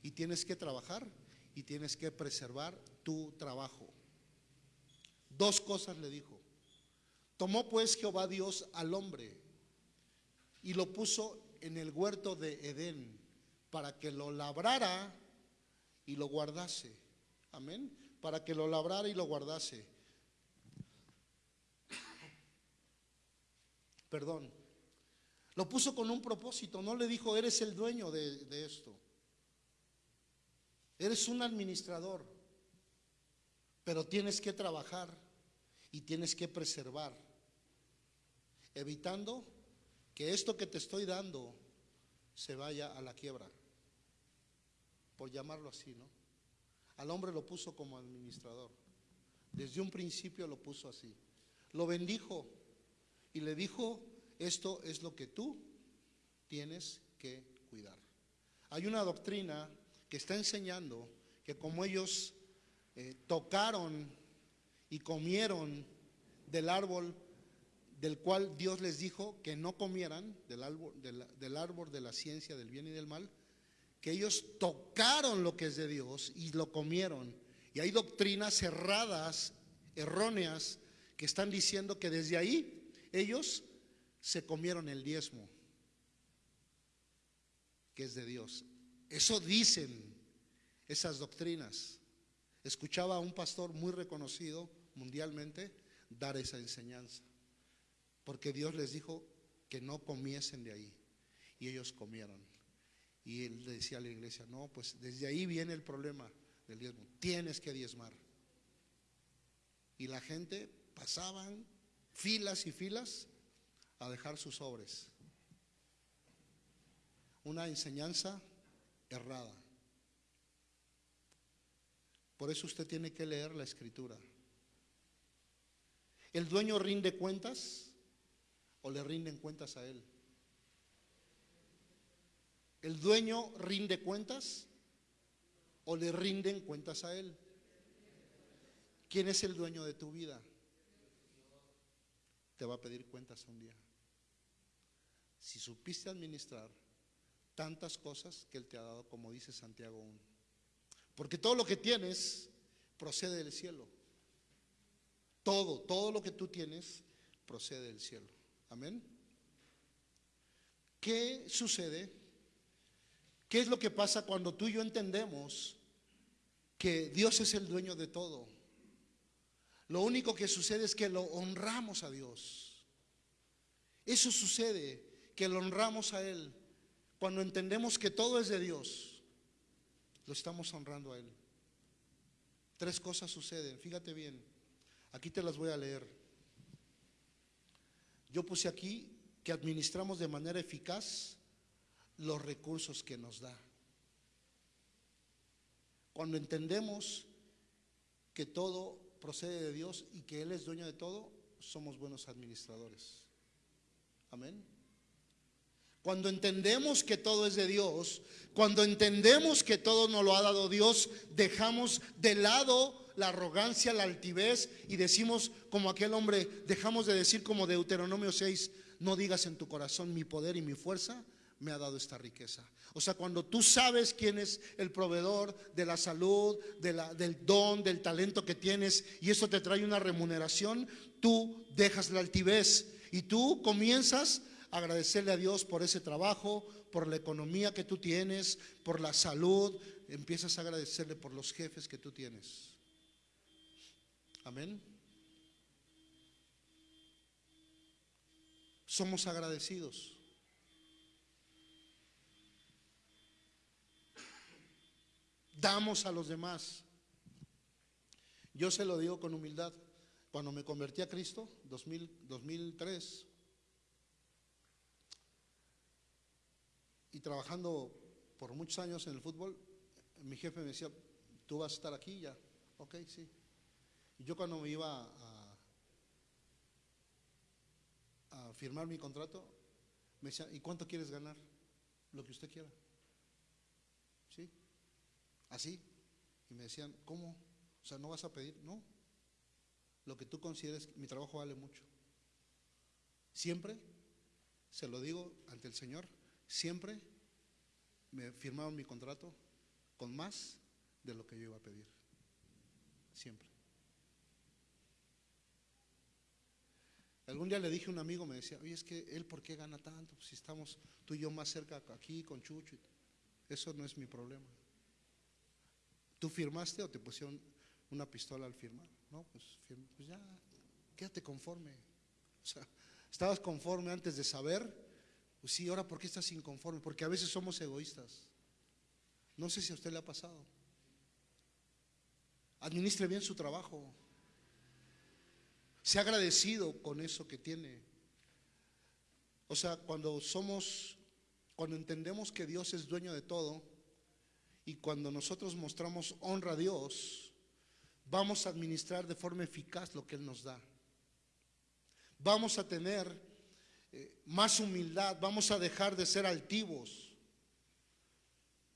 Speaker 2: y tienes que trabajar y tienes que preservar tu trabajo. Dos cosas le dijo. Tomó pues Jehová Dios al hombre y lo puso en el huerto de Edén para que lo labrara y lo guardase. Amén. Para que lo labrara y lo guardase. Perdón. Lo puso con un propósito. No le dijo, eres el dueño de, de esto. Eres un administrador. Pero tienes que trabajar y tienes que preservar. Evitando que esto que te estoy dando se vaya a la quiebra por llamarlo así, ¿no? Al hombre lo puso como administrador. Desde un principio lo puso así. Lo bendijo y le dijo, esto es lo que tú tienes que cuidar. Hay una doctrina que está enseñando que como ellos eh, tocaron y comieron del árbol del cual Dios les dijo que no comieran, del árbol, del árbol de la ciencia del bien y del mal, que ellos tocaron lo que es de Dios y lo comieron. Y hay doctrinas cerradas, erróneas, que están diciendo que desde ahí ellos se comieron el diezmo, que es de Dios. Eso dicen esas doctrinas. Escuchaba a un pastor muy reconocido mundialmente dar esa enseñanza, porque Dios les dijo que no comiesen de ahí, y ellos comieron. Y él decía a la iglesia, no, pues desde ahí viene el problema del diezmo. Tienes que diezmar. Y la gente pasaban filas y filas a dejar sus sobres. Una enseñanza errada. Por eso usted tiene que leer la escritura. ¿El dueño rinde cuentas o le rinden cuentas a él? ¿El dueño rinde cuentas? o le rinden cuentas a Él. ¿Quién es el dueño de tu vida? Te va a pedir cuentas un día. Si supiste administrar tantas cosas que Él te ha dado, como dice Santiago 1. Porque todo lo que tienes procede del cielo. Todo, todo lo que tú tienes procede del cielo. Amén. ¿Qué sucede? ¿Qué es lo que pasa cuando tú y yo entendemos que Dios es el dueño de todo? Lo único que sucede es que lo honramos a Dios. Eso sucede, que lo honramos a Él. Cuando entendemos que todo es de Dios, lo estamos honrando a Él. Tres cosas suceden, fíjate bien. Aquí te las voy a leer. Yo puse aquí que administramos de manera eficaz los recursos que nos da. Cuando entendemos que todo procede de Dios y que Él es dueño de todo, somos buenos administradores. Amén. Cuando entendemos que todo es de Dios, cuando entendemos que todo nos lo ha dado Dios, dejamos de lado la arrogancia, la altivez y decimos como aquel hombre, dejamos de decir como Deuteronomio 6, no digas en tu corazón mi poder y mi fuerza me ha dado esta riqueza. O sea, cuando tú sabes quién es el proveedor de la salud, de la, del don, del talento que tienes y eso te trae una remuneración, tú dejas la altivez y tú comienzas a agradecerle a Dios por ese trabajo, por la economía que tú tienes, por la salud, empiezas a agradecerle por los jefes que tú tienes. Amén. Somos agradecidos. Damos a los demás. Yo se lo digo con humildad. Cuando me convertí a Cristo, 2000, 2003, y trabajando por muchos años en el fútbol, mi jefe me decía, tú vas a estar aquí ya. Ok, sí. Y yo cuando me iba a, a firmar mi contrato, me decía, ¿y cuánto quieres ganar? Lo que usted quiera. ¿Sí? Así. Y me decían, ¿cómo? O sea, ¿no vas a pedir? No. Lo que tú consideres, mi trabajo vale mucho. Siempre, se lo digo ante el Señor, siempre me firmaron mi contrato con más de lo que yo iba a pedir. Siempre. Algún día le dije a un amigo, me decía, oye, es que él, ¿por qué gana tanto? si estamos tú y yo más cerca aquí con Chucho. Eso no es mi problema. ¿Tú firmaste o te pusieron una pistola al firmar? No, pues, pues ya, quédate conforme. O sea, estabas conforme antes de saber. Pues sí, ahora, ¿por qué estás inconforme? Porque a veces somos egoístas. No sé si a usted le ha pasado. Administre bien su trabajo. Sea agradecido con eso que tiene. O sea, cuando somos, cuando entendemos que Dios es dueño de todo y cuando nosotros mostramos honra a Dios, vamos a administrar de forma eficaz lo que Él nos da. Vamos a tener eh, más humildad, vamos a dejar de ser altivos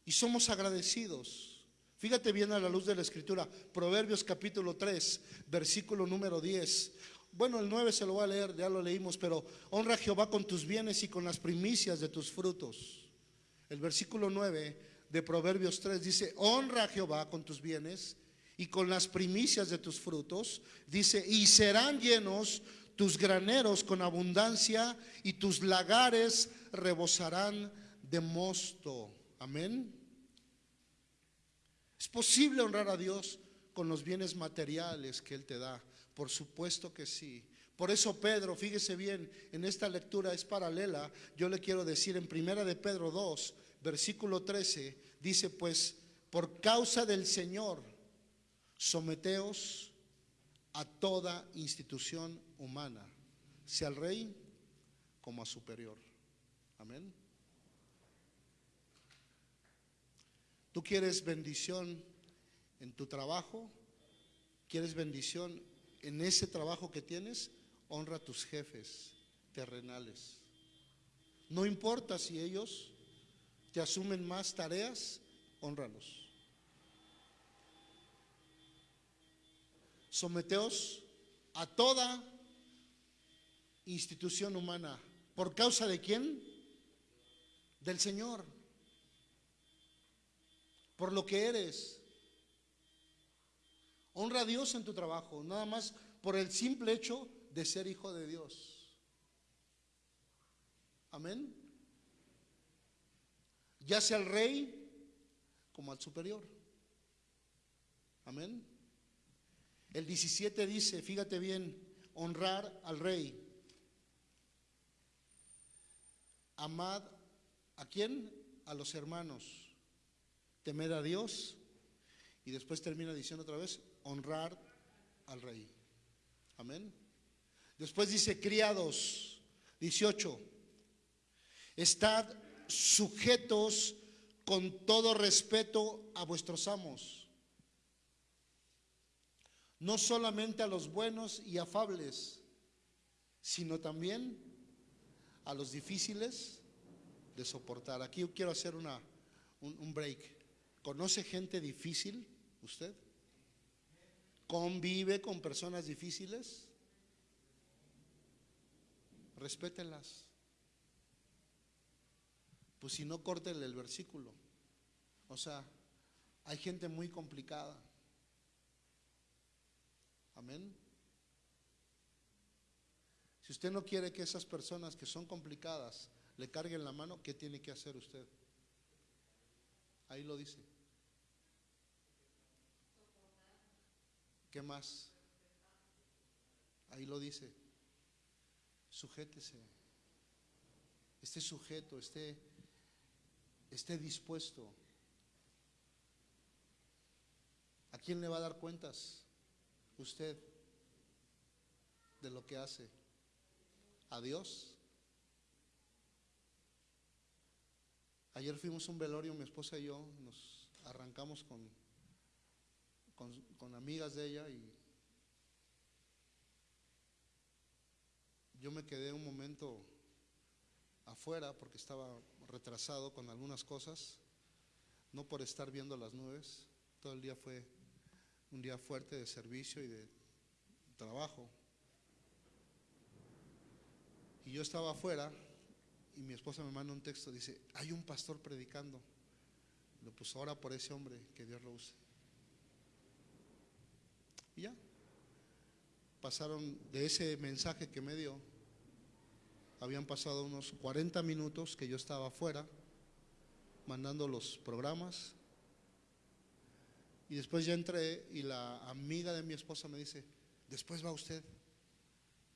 Speaker 2: y somos agradecidos. Fíjate bien a la luz de la escritura, Proverbios capítulo 3, versículo número 10. Bueno, el 9 se lo voy a leer, ya lo leímos, pero honra a Jehová con tus bienes y con las primicias de tus frutos. El versículo 9 de Proverbios 3 dice, honra a Jehová con tus bienes y con las primicias de tus frutos. Dice, y serán llenos tus graneros con abundancia y tus lagares rebosarán de mosto. Amén. ¿Es posible honrar a Dios con los bienes materiales que Él te da? Por supuesto que sí. Por eso Pedro, fíjese bien, en esta lectura es paralela. Yo le quiero decir en primera de Pedro 2, versículo 13, dice pues, por causa del Señor, someteos a toda institución humana, sea al rey como a superior. Amén. ¿Tú quieres bendición en tu trabajo? ¿Quieres bendición en ese trabajo que tienes? Honra a tus jefes terrenales. No importa si ellos que asumen más tareas, honralos. Someteos a toda institución humana. ¿Por causa de quién? Del Señor. Por lo que eres. Honra a Dios en tu trabajo, nada más por el simple hecho de ser hijo de Dios. Amén. Ya sea al rey como al superior. Amén. El 17 dice, fíjate bien, honrar al rey. Amad a quién? A los hermanos. Temer a Dios. Y después termina diciendo otra vez, honrar al rey. Amén. Después dice, criados, 18, estad sujetos con todo respeto a vuestros amos, no solamente a los buenos y afables, sino también a los difíciles de soportar. Aquí quiero hacer una, un, un break. ¿Conoce gente difícil usted? ¿Convive con personas difíciles? Respétenlas. Pues si no, córtenle el versículo. O sea, hay gente muy complicada. Amén. Si usted no quiere que esas personas que son complicadas le carguen la mano, ¿qué tiene que hacer usted? Ahí lo dice. ¿Qué más? Ahí lo dice. Sujétese. Esté sujeto, esté, esté dispuesto. ¿A quién le va a dar cuentas? Usted de lo que hace. ¿A Dios? Ayer fuimos a un velorio, mi esposa y yo, nos arrancamos con con, amigas de ella y yo me quedé un momento afuera porque estaba retrasado con algunas cosas, no por estar viendo las nubes, todo el día fue un día fuerte de servicio y de trabajo. Y yo estaba afuera y mi esposa me manda un texto, dice, hay un pastor predicando. Lo puso ahora por ese hombre, que Dios lo use. Y ya. Pasaron de ese mensaje que me dio, habían pasado unos 40 minutos que yo estaba afuera mandando los programas. Y después ya entré y la amiga de mi esposa me dice, después va usted.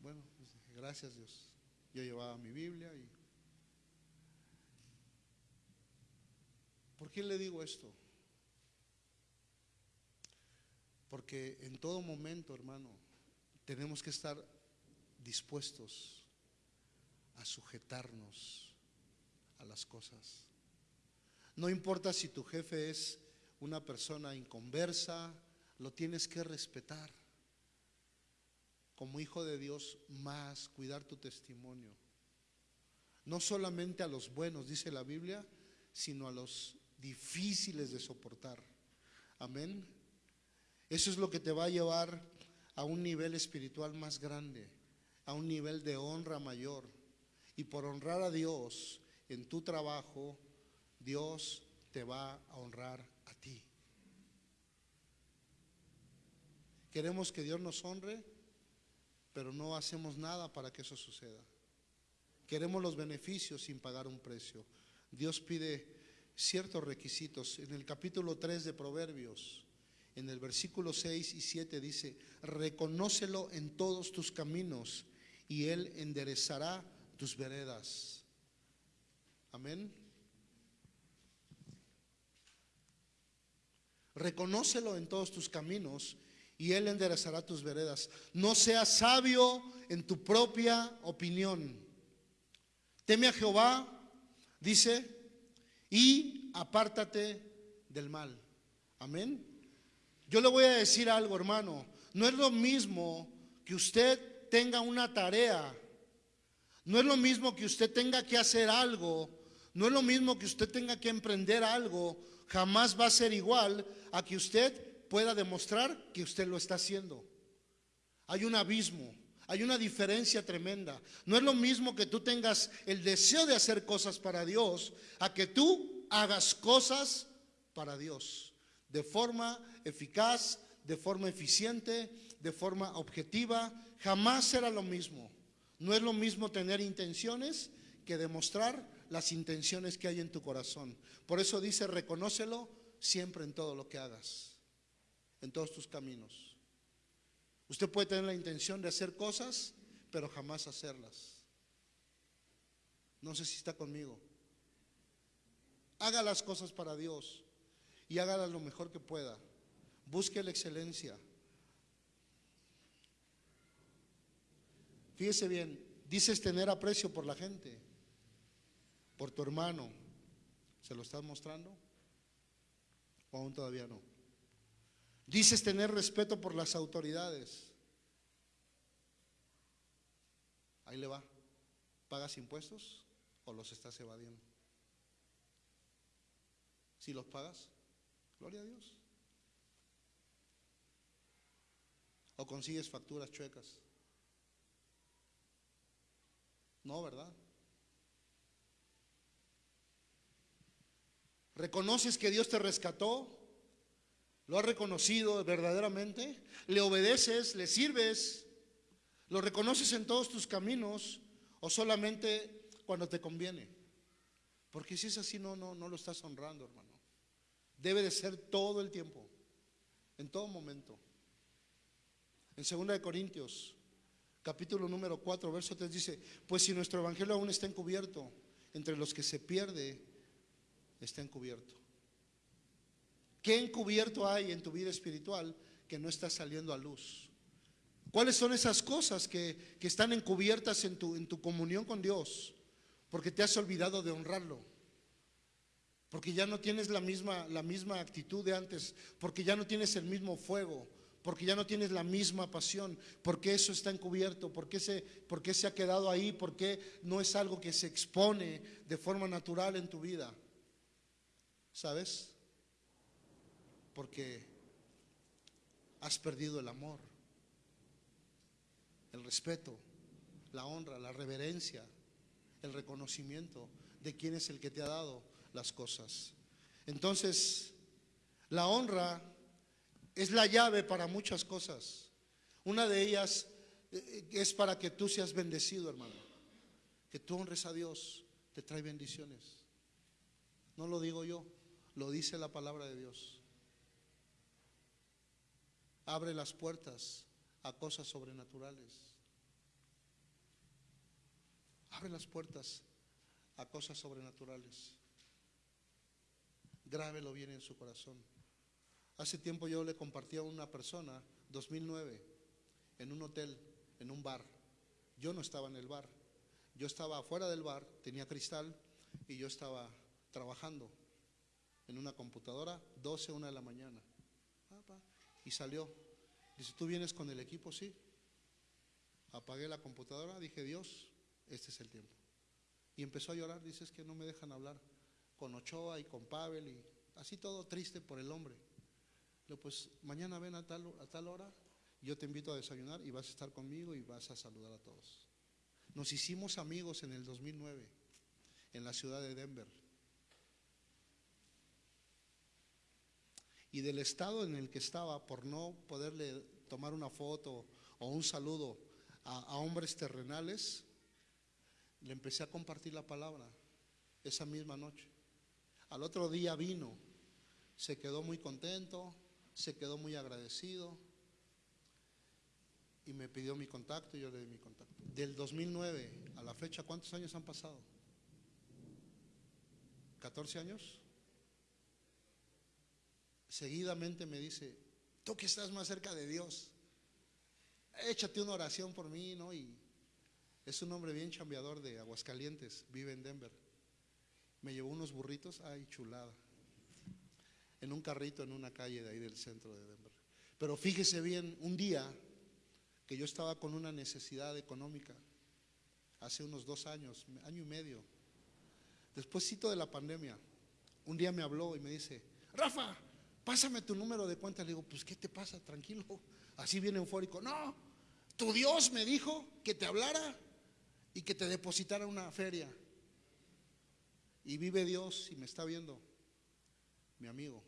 Speaker 2: Bueno, pues gracias Dios. Yo llevaba mi Biblia y... ¿Por qué le digo esto? Porque en todo momento, hermano, tenemos que estar dispuestos a sujetarnos a las cosas. No importa si tu jefe es una persona inconversa, lo tienes que respetar. Como hijo de Dios, más cuidar tu testimonio. No solamente a los buenos, dice la Biblia, sino a los difíciles de soportar. Amén. Eso es lo que te va a llevar a un nivel espiritual más grande, a un nivel de honra mayor. Y por honrar a Dios en tu trabajo, Dios te va a honrar a ti. Queremos que Dios nos honre, pero no hacemos nada para que eso suceda. Queremos los beneficios sin pagar un precio. Dios pide ciertos requisitos. En el capítulo 3 de Proverbios, en el versículo 6 y 7 dice, reconócelo en todos tus caminos y Él enderezará tus veredas. Amén. Reconócelo en todos tus caminos y Él enderezará tus veredas. No seas sabio en tu propia opinión. Teme a Jehová, dice, y apártate del mal. Amén. Yo le voy a decir algo, hermano. No es lo mismo que usted tenga una tarea. No es lo mismo que usted tenga que hacer algo. No es lo mismo que usted tenga que emprender algo. Jamás va a ser igual a que usted pueda demostrar que usted lo está haciendo. Hay un abismo, hay una diferencia tremenda. No es lo mismo que tú tengas el deseo de hacer cosas para Dios a que tú hagas cosas para Dios de forma eficaz, de forma eficiente, de forma objetiva. Jamás será lo mismo. No es lo mismo tener intenciones que demostrar las intenciones que hay en tu corazón. Por eso dice, reconócelo siempre en todo lo que hagas, en todos tus caminos. Usted puede tener la intención de hacer cosas, pero jamás hacerlas. No sé si está conmigo. Haga las cosas para Dios y hágalas lo mejor que pueda. Busque la excelencia. Fíjese bien, dices tener aprecio por la gente, por tu hermano. ¿Se lo estás mostrando? ¿O aún todavía no? Dices tener respeto por las autoridades. Ahí le va. ¿Pagas impuestos o los estás evadiendo? Si los pagas, gloria a Dios. O consigues facturas chuecas. No, ¿verdad? ¿Reconoces que Dios te rescató? ¿Lo has reconocido verdaderamente? ¿Le obedeces? ¿Le sirves? ¿Lo reconoces en todos tus caminos o solamente cuando te conviene? Porque si es así, no, no, no lo estás honrando, hermano. Debe de ser todo el tiempo, en todo momento. En 2 Corintios, capítulo número 4, verso 3 dice, pues si nuestro evangelio aún está encubierto, entre los que se pierde, está encubierto. ¿Qué encubierto hay en tu vida espiritual que no está saliendo a luz? ¿Cuáles son esas cosas que, que están encubiertas en tu, en tu comunión con Dios? Porque te has olvidado de honrarlo. Porque ya no tienes la misma, la misma actitud de antes. Porque ya no tienes el mismo fuego. Porque ya no tienes la misma pasión. Porque eso está encubierto. Porque se, porque se ha quedado ahí. Porque no es algo que se expone de forma natural en tu vida. ¿Sabes? Porque has perdido el amor el respeto, la honra, la reverencia, el reconocimiento de quién es el que te ha dado las cosas. Entonces, la honra es la llave para muchas cosas. Una de ellas eh, es para que tú seas bendecido, hermano. Que tú honres a Dios, te trae bendiciones. No lo digo yo, lo dice la palabra de Dios. Abre las puertas a cosas sobrenaturales. Abre las puertas a cosas sobrenaturales. Grábelo bien en su corazón. Hace tiempo yo le compartí a una persona, 2009, en un hotel, en un bar. Yo no estaba en el bar. Yo estaba afuera del bar, tenía cristal y yo estaba trabajando en una computadora, 12, 1 de la mañana. Y salió Dice, ¿tú vienes con el equipo? Sí. Apagué la computadora, dije, Dios, este es el tiempo. Y empezó a llorar, dice, es que no me dejan hablar con Ochoa y con Pavel y así todo triste por el hombre. Pues mañana ven a tal, a tal hora, yo te invito a desayunar y vas a estar conmigo y vas a saludar a todos. Nos hicimos amigos en el 2009 en la ciudad de Denver. y del estado en el que estaba por no poderle tomar una foto o un saludo a, hombres terrenales, le empecé a compartir la palabra esa misma noche. Al otro día vino, se quedó muy contento, se quedó muy agradecido y me pidió mi contacto y yo le di mi contacto. Del 2009 a la fecha, ¿cuántos años han pasado? ¿14 años? seguidamente me dice, tú que estás más cerca de Dios, échate una oración por mí, ¿no? Y es un hombre bien chambeador de Aguascalientes, vive en Denver. Me llevó unos burritos, ay, chulada, en un carrito en una calle de ahí del centro de Denver. Pero fíjese bien, un día que yo estaba con una necesidad económica, hace unos dos años, año y medio, despuésito de la pandemia, un día me habló y me dice, Rafa, pásame tu número de cuenta. Le digo, pues, ¿qué te pasa? Tranquilo. Así viene eufórico. No, Tu Dios me dijo que te hablara y que te depositara una feria. Y vive Dios y me está viendo, mi amigo.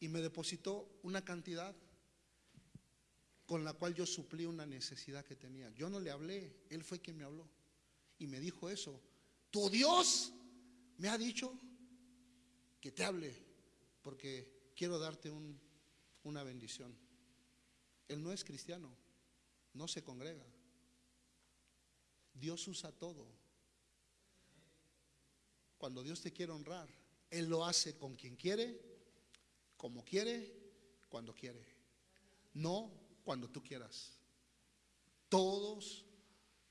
Speaker 2: Y me depositó una cantidad con la cual yo suplí una necesidad que tenía. Yo no le hablé, Él fue quien me habló. Y me dijo eso. Tu Dios me ha dicho que te hable, porque quiero darte una bendición. Él no es cristiano, no se congrega. Dios usa todo. Cuando Dios te quiere honrar, Él lo hace con quien quiere, como quiere, cuando quiere. No cuando tú quieras. Todos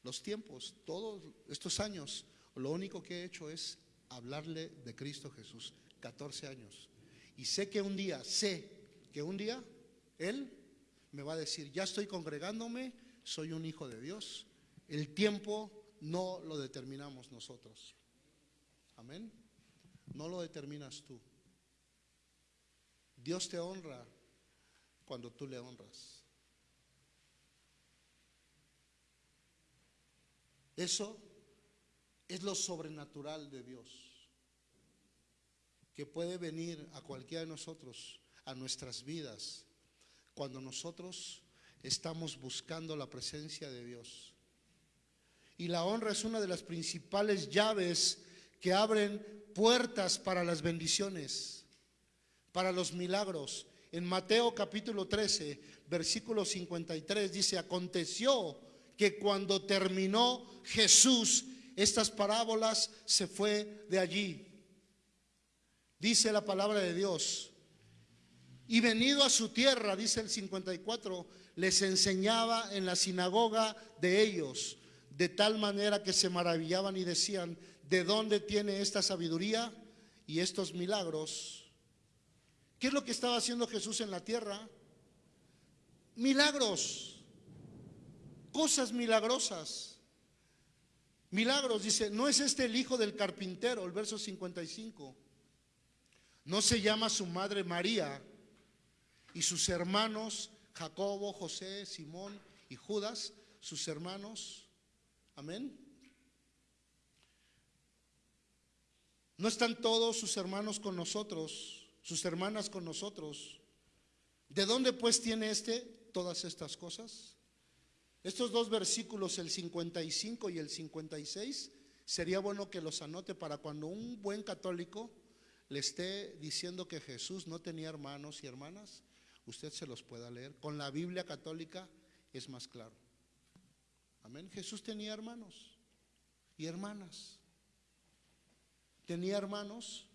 Speaker 2: los tiempos, todos estos años, lo único que he hecho es hablarle de Cristo Jesús. 14 años. Y sé que un día, sé que un día Él me va a decir, ya estoy congregándome, soy un hijo de Dios. El tiempo no lo determinamos nosotros. Amén. No lo determinas tú. Dios te honra cuando tú le honras. Eso es lo sobrenatural de Dios, que puede venir a cualquiera de nosotros, a nuestras vidas, cuando nosotros estamos buscando la presencia de Dios. Y la honra es una de las principales llaves que abren puertas para las bendiciones, para los milagros. En Mateo capítulo 13, versículo 53 dice, aconteció que cuando terminó Jesús estas parábolas, se fue de allí. Dice la palabra de Dios. Y venido a su tierra, dice el 54, les enseñaba en la sinagoga de ellos, de tal manera que se maravillaban y decían, ¿de dónde tiene esta sabiduría y estos milagros? ¿Qué es lo que estaba haciendo Jesús en la tierra? Milagros cosas milagrosas. Milagros, dice, ¿no es este el hijo del carpintero? El verso 55. ¿No se llama su madre María y sus hermanos Jacobo, José, Simón y Judas, sus hermanos? Amén. ¿No están todos sus hermanos con nosotros, sus hermanas con nosotros? ¿De dónde pues tiene este todas estas cosas? Estos dos versículos, el 55 y el 56, sería bueno que los anote para cuando un buen católico le esté diciendo que Jesús no tenía hermanos y hermanas, usted se los pueda leer. Con la Biblia católica es más claro. Amén. Jesús tenía hermanos y hermanas. Tenía hermanos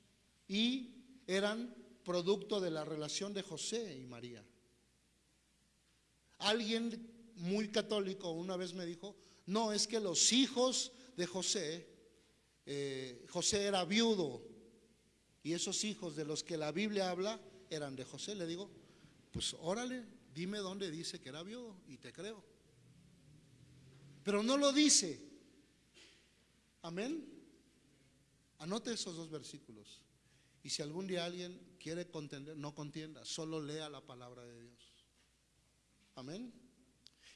Speaker 2: y eran producto de la relación de José y María. Alguien muy católico una vez me dijo, no, es que los hijos de José, eh, José era viudo y esos hijos de los que la Biblia habla eran de José. Le digo, pues órale, dime dónde dice que era viudo y te creo. Pero no lo dice. Amén. Anote esos dos versículos. Y si algún día alguien quiere contender, no contienda, solo lea la palabra de Dios. Amén.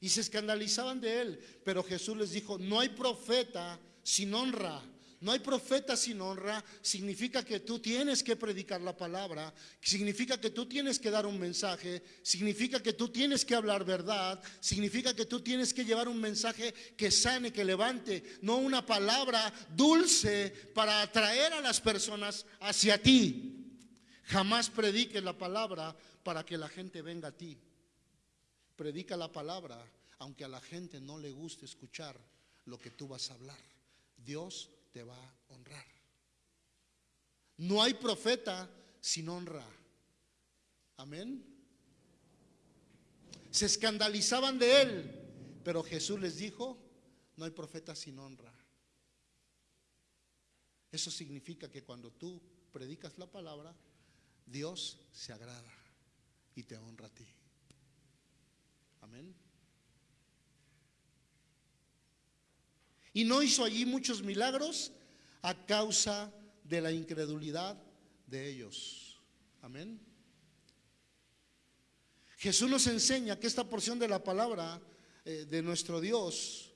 Speaker 2: Y se escandalizaban de él. Pero Jesús les dijo, no hay profeta sin honra. No hay profeta sin honra. Significa que tú tienes que predicar la palabra. Significa que tú tienes que dar un mensaje. Significa que tú tienes que hablar verdad. Significa que tú tienes que llevar un mensaje que sane, que levante. No una palabra dulce para atraer a las personas hacia ti. Jamás prediques la palabra para que la gente venga a ti. Predica la palabra, aunque a la gente no le guste escuchar lo que tú vas a hablar. Dios te va a honrar. No hay profeta sin honra. Amén. Se escandalizaban de él, pero Jesús les dijo, no hay profeta sin honra. Eso significa que cuando tú predicas la palabra, Dios se agrada y te honra a ti. Amén. Y no hizo allí muchos milagros a causa de la incredulidad de ellos. Amén. Jesús nos enseña que esta porción de la palabra eh, de nuestro Dios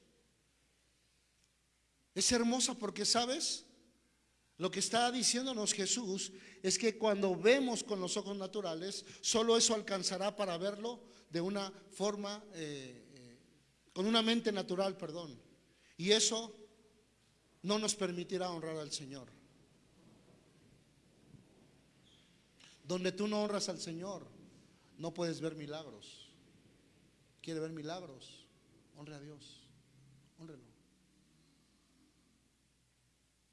Speaker 2: es hermosa porque, ¿sabes? Lo que está diciéndonos Jesús es que cuando vemos con los ojos naturales, solo eso alcanzará para verlo de una forma, eh, eh, con una mente natural, perdón. Y eso no nos permitirá honrar al Señor. Donde tú no honras al Señor, no puedes ver milagros. ¿Quiere ver milagros? Honre a Dios. Honrelo.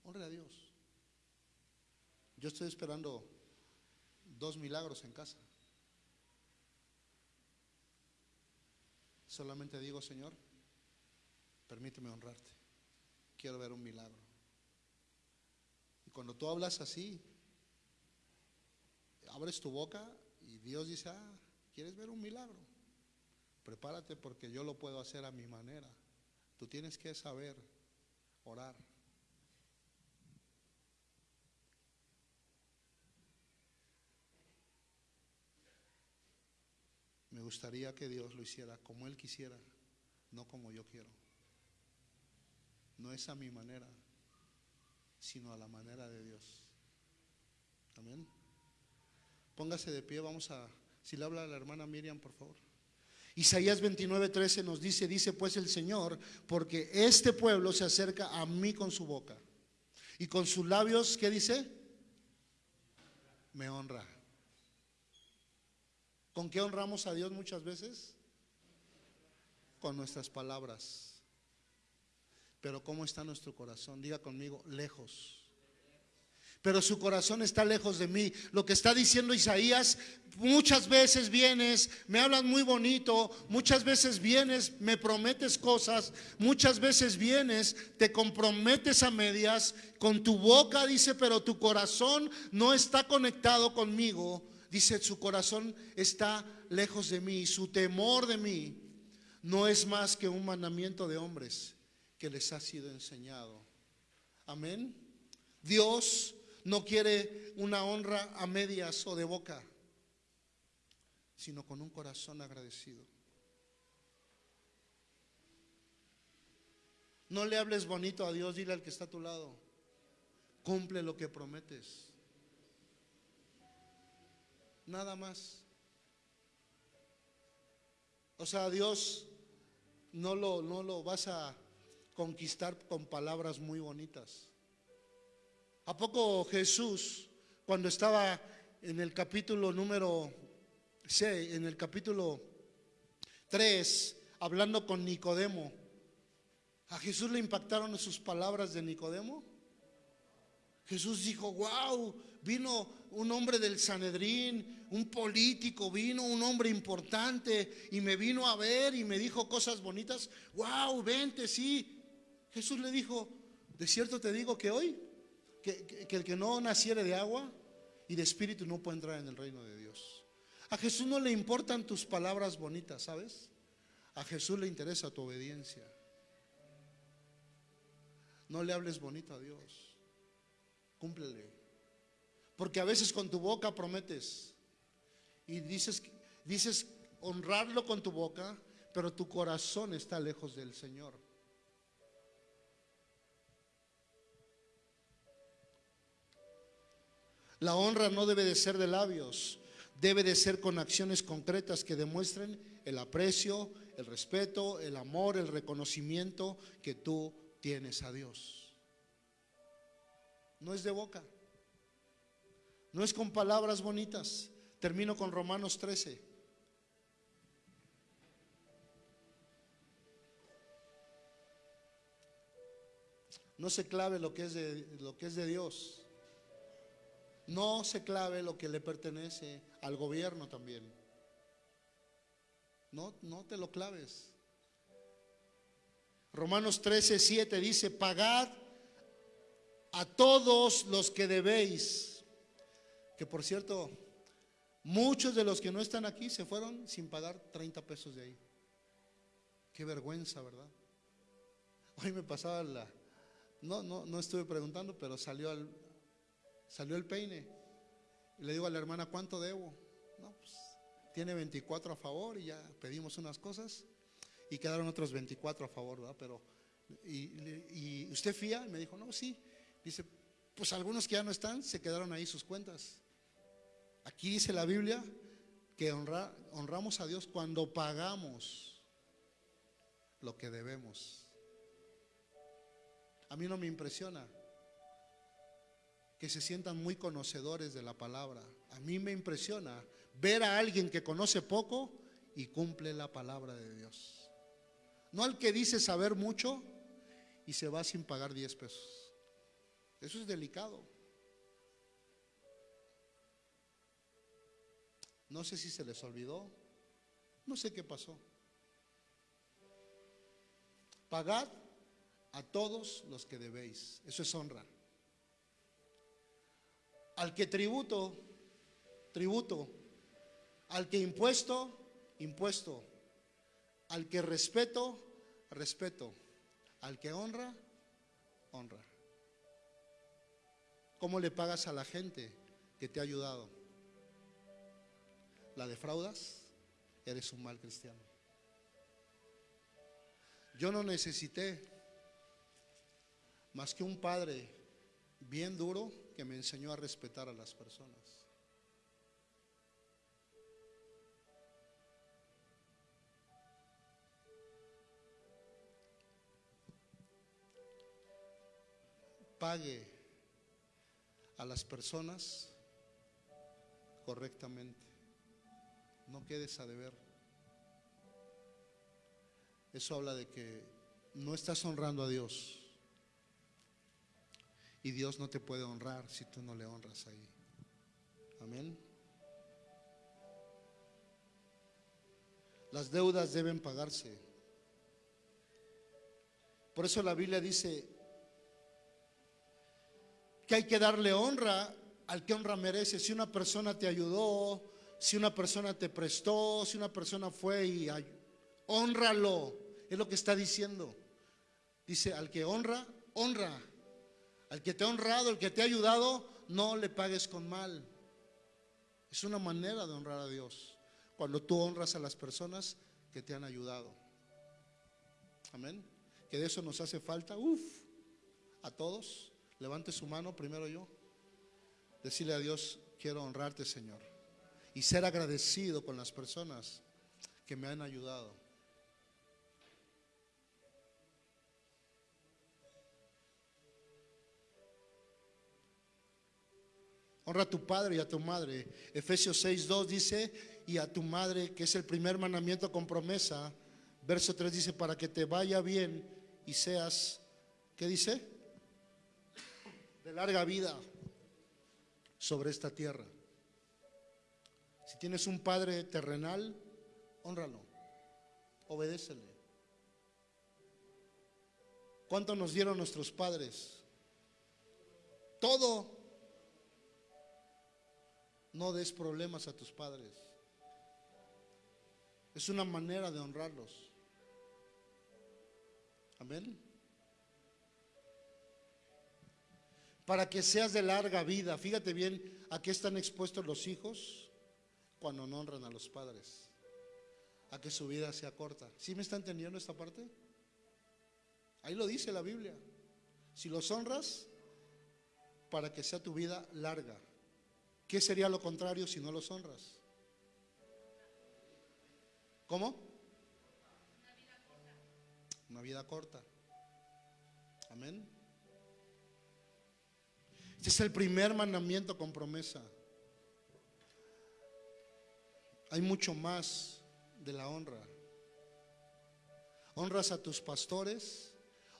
Speaker 2: Honre a Dios. Yo estoy esperando dos milagros en casa. Solamente digo, Señor, permíteme honrarte. Quiero ver un milagro. Y cuando tú hablas así, abres tu boca y Dios dice, ah, ¿quieres ver un milagro? Prepárate porque yo lo puedo hacer a mi manera. Tú tienes que saber orar. Me gustaría que Dios lo hiciera como Él quisiera, no como yo quiero. No es a mi manera, sino a la manera de Dios. Amén. Póngase de pie, vamos a, si le habla a la hermana Miriam, por favor. Isaías 29, 13 nos dice, dice pues el Señor, porque este pueblo se acerca a mí con su boca. Y con sus labios, ¿qué dice? Me honra. ¿Con qué honramos a Dios muchas veces? Con nuestras palabras. Pero ¿cómo está nuestro corazón? Diga conmigo, lejos pero su corazón está lejos de mí. Lo que está diciendo Isaías, muchas veces vienes, me hablas muy bonito, muchas veces vienes, me prometes cosas, muchas veces vienes, te comprometes a medias, con tu boca dice, pero tu corazón no está conectado conmigo. Dice, su corazón está lejos de mí, su temor de mí no es más que un mandamiento de hombres que les ha sido enseñado. Amén. Dios no quiere una honra a medias o de boca, sino con un corazón agradecido. No le hables bonito a Dios, dile al que está a tu lado, cumple lo que prometes. Nada más. O sea, Dios no lo, no lo vas a conquistar con palabras muy bonitas. ¿A poco Jesús, cuando estaba en el capítulo número 6, en el capítulo 3, hablando con Nicodemo, a Jesús le impactaron sus palabras de Nicodemo? Jesús dijo, wow, vino un hombre del Sanedrín, un político, vino un hombre importante y me vino a ver y me dijo cosas bonitas. Wow, vente, sí. Jesús le dijo, de cierto te digo que hoy que, el que no naciere de agua y de espíritu no puede entrar en el reino de Dios. A Jesús no le importan tus palabras bonitas, ¿sabes? A Jesús le interesa tu obediencia. No le hables bonito a Dios. Cúmplele. Porque a veces con tu boca prometes y dices, dices honrarlo con tu boca, pero tu corazón está lejos del Señor. La honra no debe de ser de labios, debe de ser con acciones concretas que demuestren el aprecio, el respeto, el amor, el reconocimiento que tú tienes a Dios. No es de boca, no es con palabras bonitas. Termino con Romanos 13. No se clave lo que es de, lo que es de Dios. No se clave lo que le pertenece al gobierno también. No, no te lo claves. Romanos 13, 7 dice, pagad a todos los que debéis. Que por cierto, muchos de los que no están aquí se fueron sin pagar 30 pesos de ahí. Qué vergüenza, ¿verdad? Hoy me pasaba la... No, no, no estuve preguntando, pero salió al, Salió el peine. Y le digo a la hermana, ¿cuánto debo? No, pues tiene 24 a favor y ya pedimos unas cosas y quedaron otros 24 a favor, ¿verdad? Pero, y, usted fía, y me dijo, no, sí. Dice, pues algunos que ya no están, se quedaron ahí sus cuentas. Aquí dice la Biblia que honra, honramos a Dios cuando pagamos lo que debemos. A mí no me impresiona que se sientan muy conocedores de la palabra. A mí me impresiona ver a alguien que conoce poco y cumple la palabra de Dios. No al que dice saber mucho y se va sin pagar 10 pesos. Eso es delicado. No sé si se les olvidó, no sé qué pasó. Pagad a todos los que debéis. Eso es honra. Al que tributo, tributo. Al que impuesto, impuesto. Al que respeto, respeto. Al que honra, honra. ¿Cómo le pagas a la gente que te ha ayudado? ¿La defraudas? Eres un mal cristiano. Yo no necesité más que un padre bien duro que me enseñó a respetar a las personas. Pague a las personas correctamente. No quedes a deber. Eso habla de que no estás honrando a Dios. Y Dios no te puede honrar si tú no le honras ahí. Amén. Las deudas deben pagarse. Por eso la Biblia dice que hay que darle honra al que honra merece. Si una persona te ayudó, si una persona te prestó, si una persona fue y honralo. Es lo que está diciendo. Dice, al que honra, honra. Al que te ha honrado, el que te ha ayudado, no le pagues con mal. Es una manera de honrar a Dios. Cuando tú honras a las personas que te han ayudado. Amén. Que de eso nos hace falta. Uf, a todos. Levante su mano primero yo. Decirle a Dios, quiero honrarte, Señor. Y ser agradecido con las personas que me han ayudado. Honra a tu padre y a tu madre. Efesios 6.2 dice, y a tu madre, que es el primer mandamiento con promesa. Verso 3 dice, para que te vaya bien y seas, ¿qué dice? De larga vida sobre esta tierra. Si tienes un padre terrenal, honralo, obedécele. ¿Cuánto nos dieron nuestros padres? Todo no des problemas a tus padres. Es una manera de honrarlos. Amén. Para que seas de larga vida. Fíjate bien a qué están expuestos los hijos cuando no honran a los padres. A que su vida sea corta. ¿Sí me está entendiendo esta parte? Ahí lo dice la Biblia. Si los honras, para que sea tu vida larga. ¿Qué sería lo contrario si no los honras? ¿Cómo? Una vida corta. Amén. Este es el primer mandamiento con promesa. Hay mucho más de la honra. Honras a tus pastores,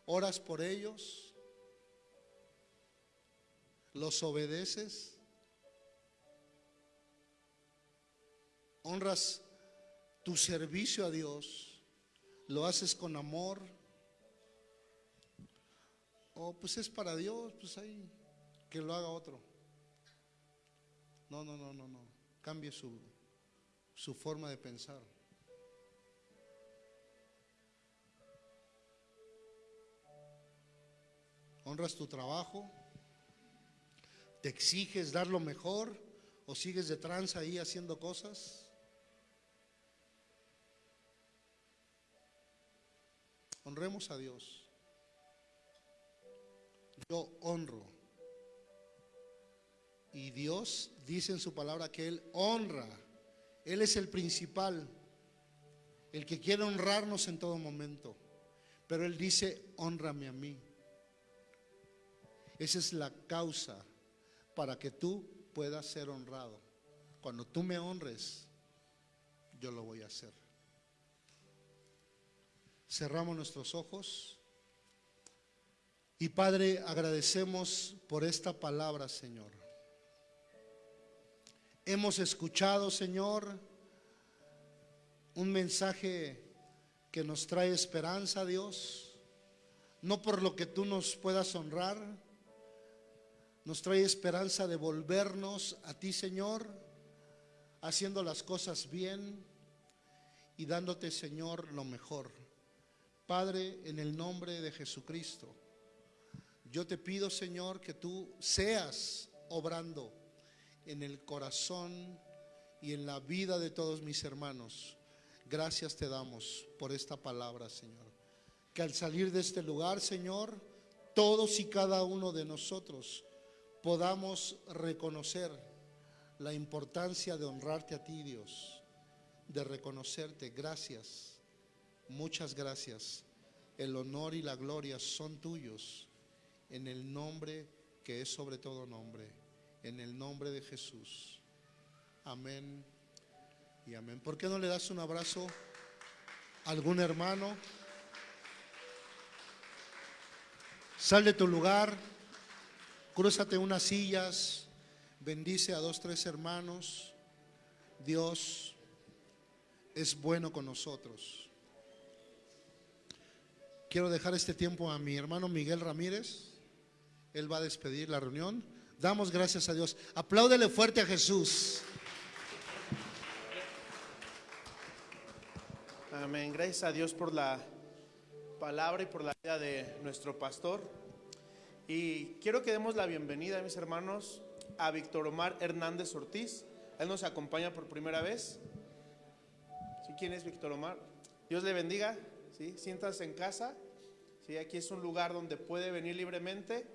Speaker 2: oras por ellos, los obedeces. Honras tu servicio a Dios, lo haces con amor, o pues es para Dios, pues ahí, que lo haga otro. No, no, no, no, no. Cambie su, su forma de pensar. Honras tu trabajo, te exiges dar lo mejor o sigues de tranza ahí haciendo cosas. Honremos a Dios. Yo honro. Y Dios dice en su palabra que Él honra. Él es el principal, el que quiere honrarnos en todo momento. Pero Él dice, honrame a mí. Esa es la causa para que tú puedas ser honrado. Cuando tú me honres, yo lo voy a hacer. Cerramos nuestros ojos. Y Padre, agradecemos por esta palabra, Señor. Hemos escuchado, Señor, un mensaje que nos trae esperanza, Dios. No por lo que tú nos puedas honrar, nos trae esperanza de volvernos a ti, Señor, haciendo las cosas bien y dándote, Señor, lo mejor. Padre, en el nombre de Jesucristo, yo te pido, Señor, que tú seas obrando en el corazón y en la vida de todos mis hermanos. Gracias te damos por esta palabra, Señor. Que al salir de este lugar, Señor, todos y cada uno de nosotros podamos reconocer la importancia de honrarte a ti, Dios, de reconocerte. Gracias Muchas gracias. El honor y la gloria son tuyos en el nombre que es sobre todo nombre, en el nombre de Jesús. Amén y amén. ¿Por qué no le das un abrazo a algún hermano? Sal de tu lugar, crúzate unas sillas, bendice a dos, tres hermanos. Dios es bueno con nosotros. Quiero dejar este tiempo a mi hermano Miguel Ramírez. Él va a despedir la reunión. Damos gracias a Dios. Apláudele fuerte a Jesús.
Speaker 3: Amén. Gracias a Dios por la palabra y por la vida de nuestro pastor. Y quiero que demos la bienvenida, mis hermanos, a Víctor Omar Hernández Ortiz. Él nos acompaña por primera vez. ¿Quién es Víctor Omar? Dios le bendiga. ¿Sí? Siéntase en casa, ¿sí? Aquí es un lugar donde puede venir libremente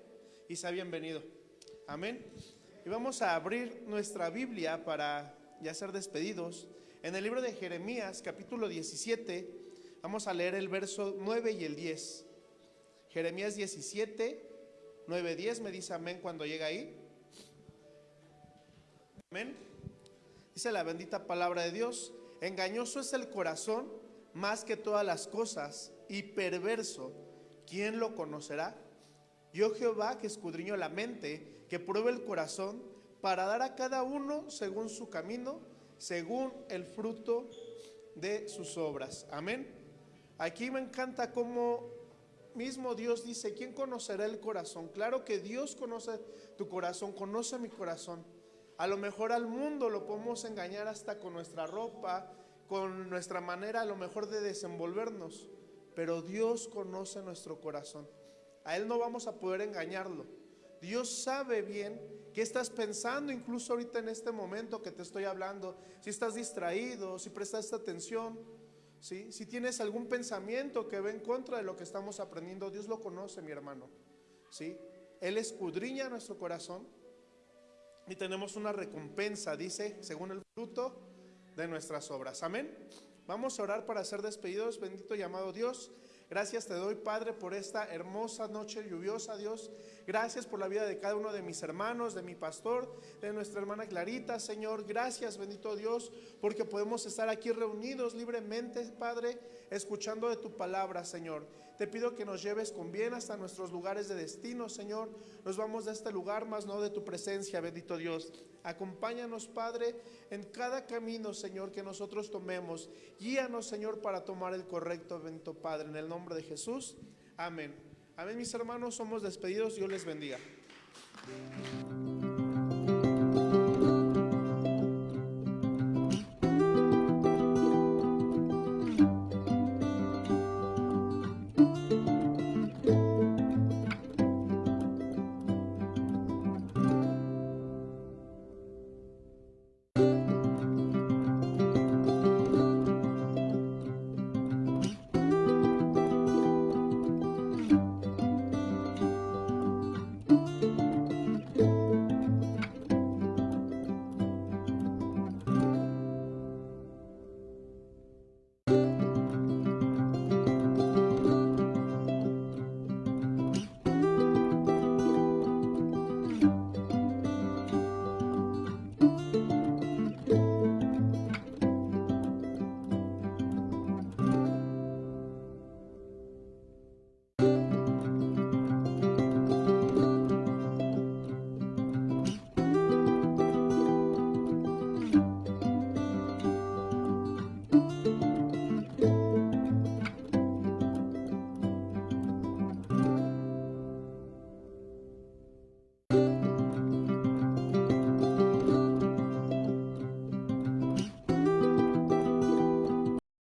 Speaker 3: y sea bienvenido. Amén. Y vamos a abrir nuestra Biblia para ya ser despedidos. En el libro de Jeremías, capítulo 17, vamos a leer el verso 9 y el 10. Jeremías 17, 9, 10, me dice amén cuando llega ahí. Amén. Dice la bendita palabra de Dios, engañoso es el corazón más que todas las cosas y perverso, ¿quién lo conocerá? Yo Jehová que escudriño la mente, que pruebe el corazón, para dar a cada uno según su camino, según el fruto de sus obras. Amén. Aquí me encanta cómo mismo Dios dice, ¿quién conocerá el corazón? Claro que Dios conoce tu corazón, conoce mi corazón. A lo mejor al mundo lo podemos engañar hasta con nuestra ropa, con nuestra manera a lo mejor de desenvolvernos, pero Dios conoce nuestro corazón. A Él no vamos a poder engañarlo. Dios sabe bien qué estás pensando, incluso ahorita en este momento que te estoy hablando, si estás distraído, si prestaste atención, ¿sí? si tienes algún pensamiento que ve en contra de lo que estamos aprendiendo, Dios lo conoce, mi hermano. ¿sí? Él escudriña nuestro corazón y tenemos una recompensa, dice, según el fruto de nuestras obras. Amén. Vamos a orar para ser despedidos. Bendito llamado Dios. Gracias te doy, Padre, por esta hermosa noche lluviosa, Dios. Gracias por la vida de cada uno de mis hermanos, de mi pastor, de nuestra hermana Clarita, Señor. Gracias, bendito Dios, porque podemos estar aquí reunidos libremente, Padre, escuchando de tu palabra, Señor. Te pido que nos lleves con bien hasta nuestros lugares de destino, Señor. Nos vamos de este lugar, más no de tu presencia, bendito Dios. Acompáñanos, Padre, en cada camino, Señor, que nosotros tomemos. Guíanos, Señor, para tomar el correcto, bendito Padre, en el nombre de Jesús. Amén. Amén, mis hermanos, somos despedidos. Dios les bendiga.